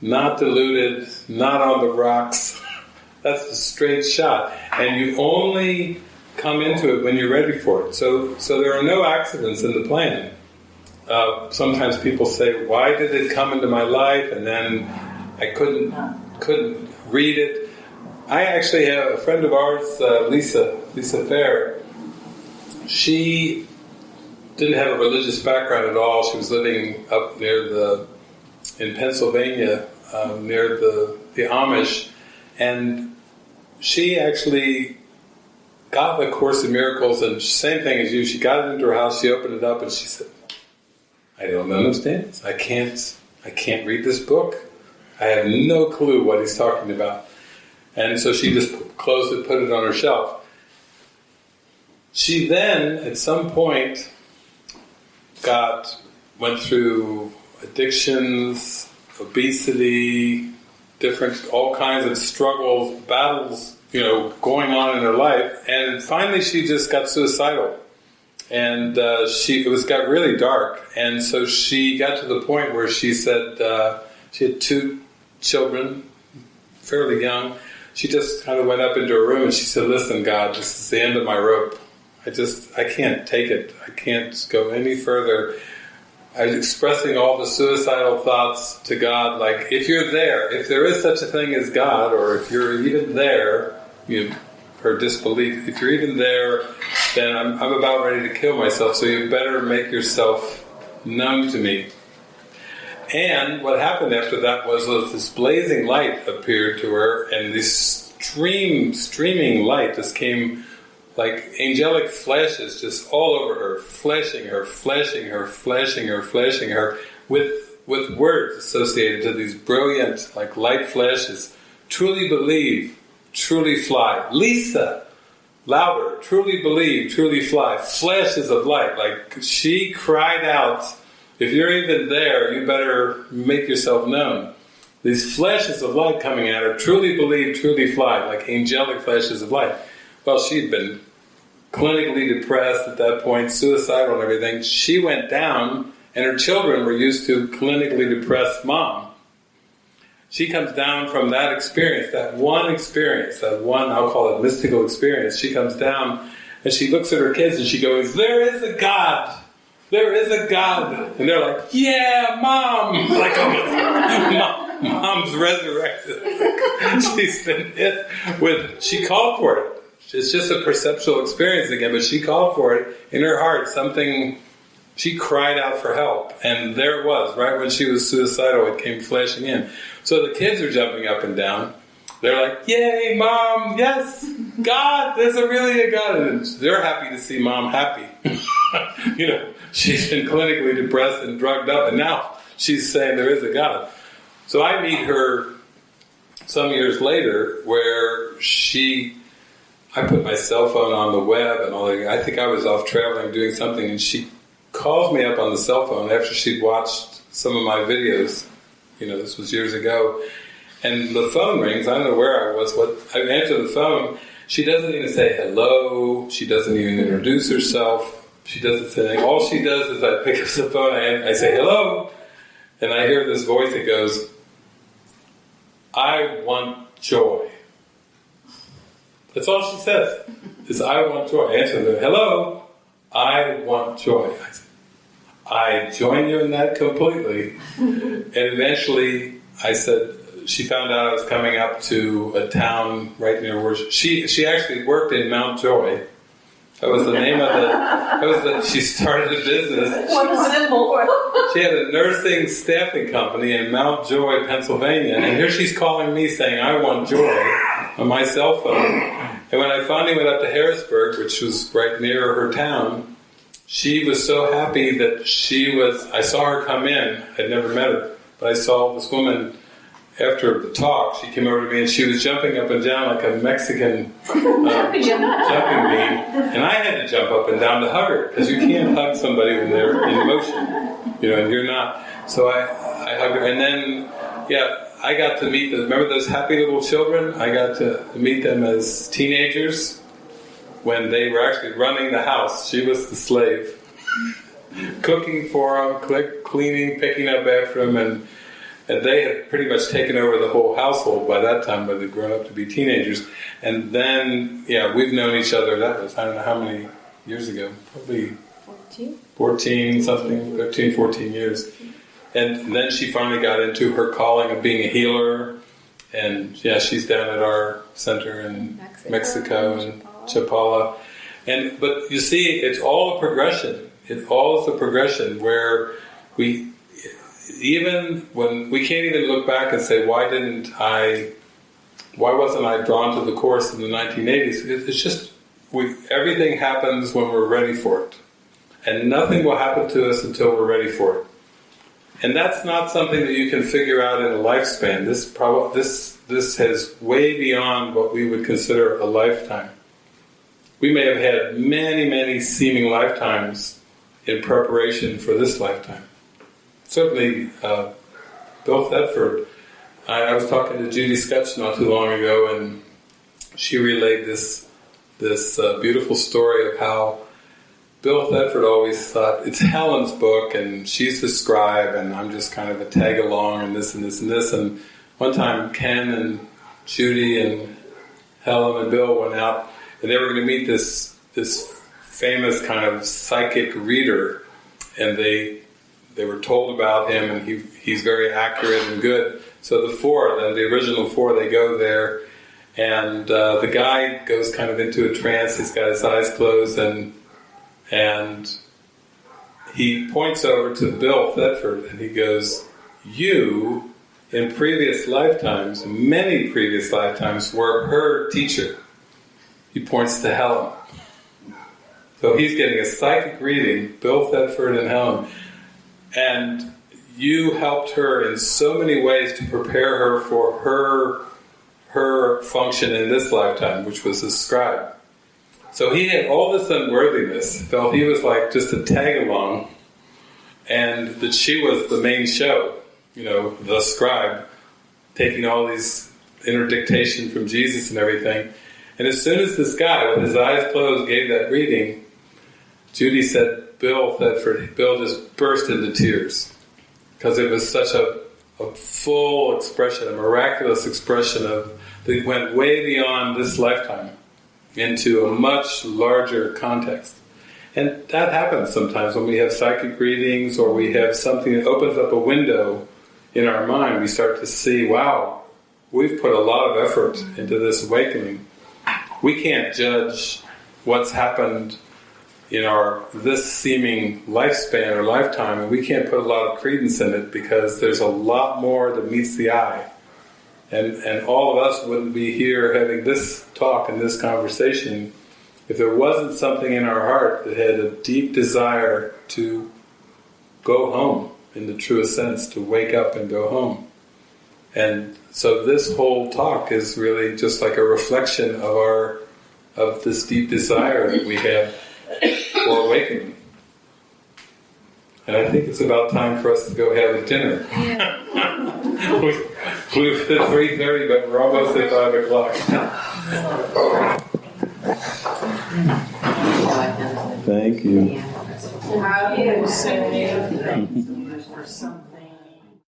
not diluted, not on the rocks. That's the straight shot. And you only come into it when you're ready for it. So, so there are no accidents in the plan. Uh, sometimes people say, "Why did it come into my life?" and then I couldn't couldn't read it. I actually have a friend of ours, uh, Lisa Lisa Fair. She didn't have a religious background at all. She was living up near the in Pennsylvania, um, near the the Amish, and she actually got the Course in Miracles, and same thing as you. She got it into her house. She opened it up, and she said, I don't understand. I can't. I can't read this book. I have no clue what he's talking about. And so she just closed it, put it on her shelf. She then, at some point, got went through addictions, obesity, different all kinds of struggles, battles, you know, going on in her life, and finally she just got suicidal. And uh, she it was got really dark, and so she got to the point where she said uh, she had two children, fairly young. She just kind of went up into her room and she said, "Listen, God, this is the end of my rope. I just I can't take it. I can't go any further." I was expressing all the suicidal thoughts to God, like, if you're there, if there is such a thing as God, or if you're even there, you her disbelief, if you're even there, then I'm, I'm about ready to kill myself, so you better make yourself known to me. And what happened after that was, was this blazing light appeared to her, and this stream, streaming light just came like angelic flashes just all over her, flashing her, flashing her, flashing her, flashing her, with with words associated to these brilliant, like light flashes. Truly believe, truly fly. Lisa, louder, truly believe, truly fly. Flashes of light, like she cried out. If you're even there, you better make yourself known. These flashes of light coming at her, truly believe, truly fly, like angelic flashes of light. Well, she'd been clinically depressed at that point, suicidal and everything. She went down, and her children were used to clinically depressed mom. She comes down from that experience, that one experience, that one, I'll call it mystical experience. She comes down and she looks at her kids and she goes, There is a God! There is a God! And they're like, Yeah, mom! Like, mom, mom's resurrected. She's been hit with, she called for it. It's just a perceptual experience again, but she called for it in her heart. Something, she cried out for help. And there it was, right when she was suicidal, it came flashing in. So the kids are jumping up and down. They're like, Yay, mom, yes, God, there's a really a God. And they're happy to see mom happy. you know, she's been clinically depressed and drugged up, and now she's saying there is a God. So I meet her some years later where she I put my cell phone on the web and all that. I think I was off traveling doing something, and she calls me up on the cell phone after she'd watched some of my videos. You know, this was years ago. And the phone rings. I don't know where I was. What I answer the phone. She doesn't even say hello. She doesn't even introduce herself. She doesn't say anything. All she does is I pick up the phone. I, I say hello, and I hear this voice that goes, "I want joy." That's all she says. Is I want joy. I answer them, hello, I want joy. I, say, I join you in that completely. and eventually I said, she found out I was coming up to a town right near where she, she actually worked in Mount Joy. That was the name of the, that was the, she started a business. What a symbol. She had a nursing staffing company in Mount Joy, Pennsylvania, and here she's calling me saying, I want joy on my cell phone. And when I finally went up to Harrisburg, which was right near her town, she was so happy that she was, I saw her come in, I'd never met her, but I saw this woman after the talk, she came over to me and she was jumping up and down like a Mexican uh, jumping bean, and I had to jump up and down to hug her because you can't hug somebody when they're in motion, you know, and you're not. So I, I hugged her, and then, yeah, I got to meet the. Remember those happy little children? I got to meet them as teenagers when they were actually running the house. She was the slave, cooking for them, cleaning, picking up after them, and and they had pretty much taken over the whole household by that time, but they'd grown up to be teenagers. And then, yeah, we've known each other, that was, I don't know how many years ago, probably 14, 14 something, 13, 14 years. And then she finally got into her calling of being a healer. And yeah, she's down at our center in Mexico, Mexico and Chapala. And but you see, it's all a progression. It all is a progression where we even when we can't even look back and say why didn't I why wasn't I drawn to the course in the 1980s it's just we everything happens when we're ready for it and nothing will happen to us until we're ready for it And that's not something that you can figure out in a lifespan. This prob- this this has way beyond what we would consider a lifetime. We may have had many, many seeming lifetimes in preparation for this lifetime. Certainly, uh, Bill Thetford. I, I was talking to Judy Skutch not too long ago, and she relayed this this uh, beautiful story of how Bill Thetford always thought it's Helen's book, and she's the scribe, and I'm just kind of a tag along, and this and this and this. And one time, Ken and Judy and Helen and Bill went out, and they were going to meet this this famous kind of psychic reader, and they they were told about him, and he he's very accurate and good. So the four, the original four, they go there, and uh, the guy goes kind of into a trance. He's got his eyes closed, and and he points over to Bill Thetford, and he goes, "You, in previous lifetimes, many previous lifetimes, were her teacher." He points to Helen. So he's getting a psychic reading, Bill Thetford and Helen, and you helped her in so many ways to prepare her for her her function in this lifetime, which was a scribe. So he had all this unworthiness, felt he was like just a tag along, and that she was the main show, you know, the scribe, taking all these interdictation from Jesus and everything. And as soon as this guy, with his eyes closed, gave that reading, Judy said, Bill Thetford, Bill just burst into tears because it was such a, a full expression, a miraculous expression of that went way beyond this lifetime into a much larger context. And that happens sometimes when we have psychic readings or we have something that opens up a window in our mind. We start to see, wow, we've put a lot of effort into this awakening. We can't judge what's happened in our this seeming lifespan or lifetime, and we can't put a lot of credence in it because there's a lot more that meets the eye. And and all of us wouldn't be here having this talk and this conversation if there wasn't something in our heart that had a deep desire to go home in the truest sense, to wake up and go home. And so this whole talk is really just like a reflection of our of this deep desire that we have for awakening. And I think it's about time for us to go have a dinner. we, we've at three thirty, but we're almost at five o'clock. Thank you. How do you say?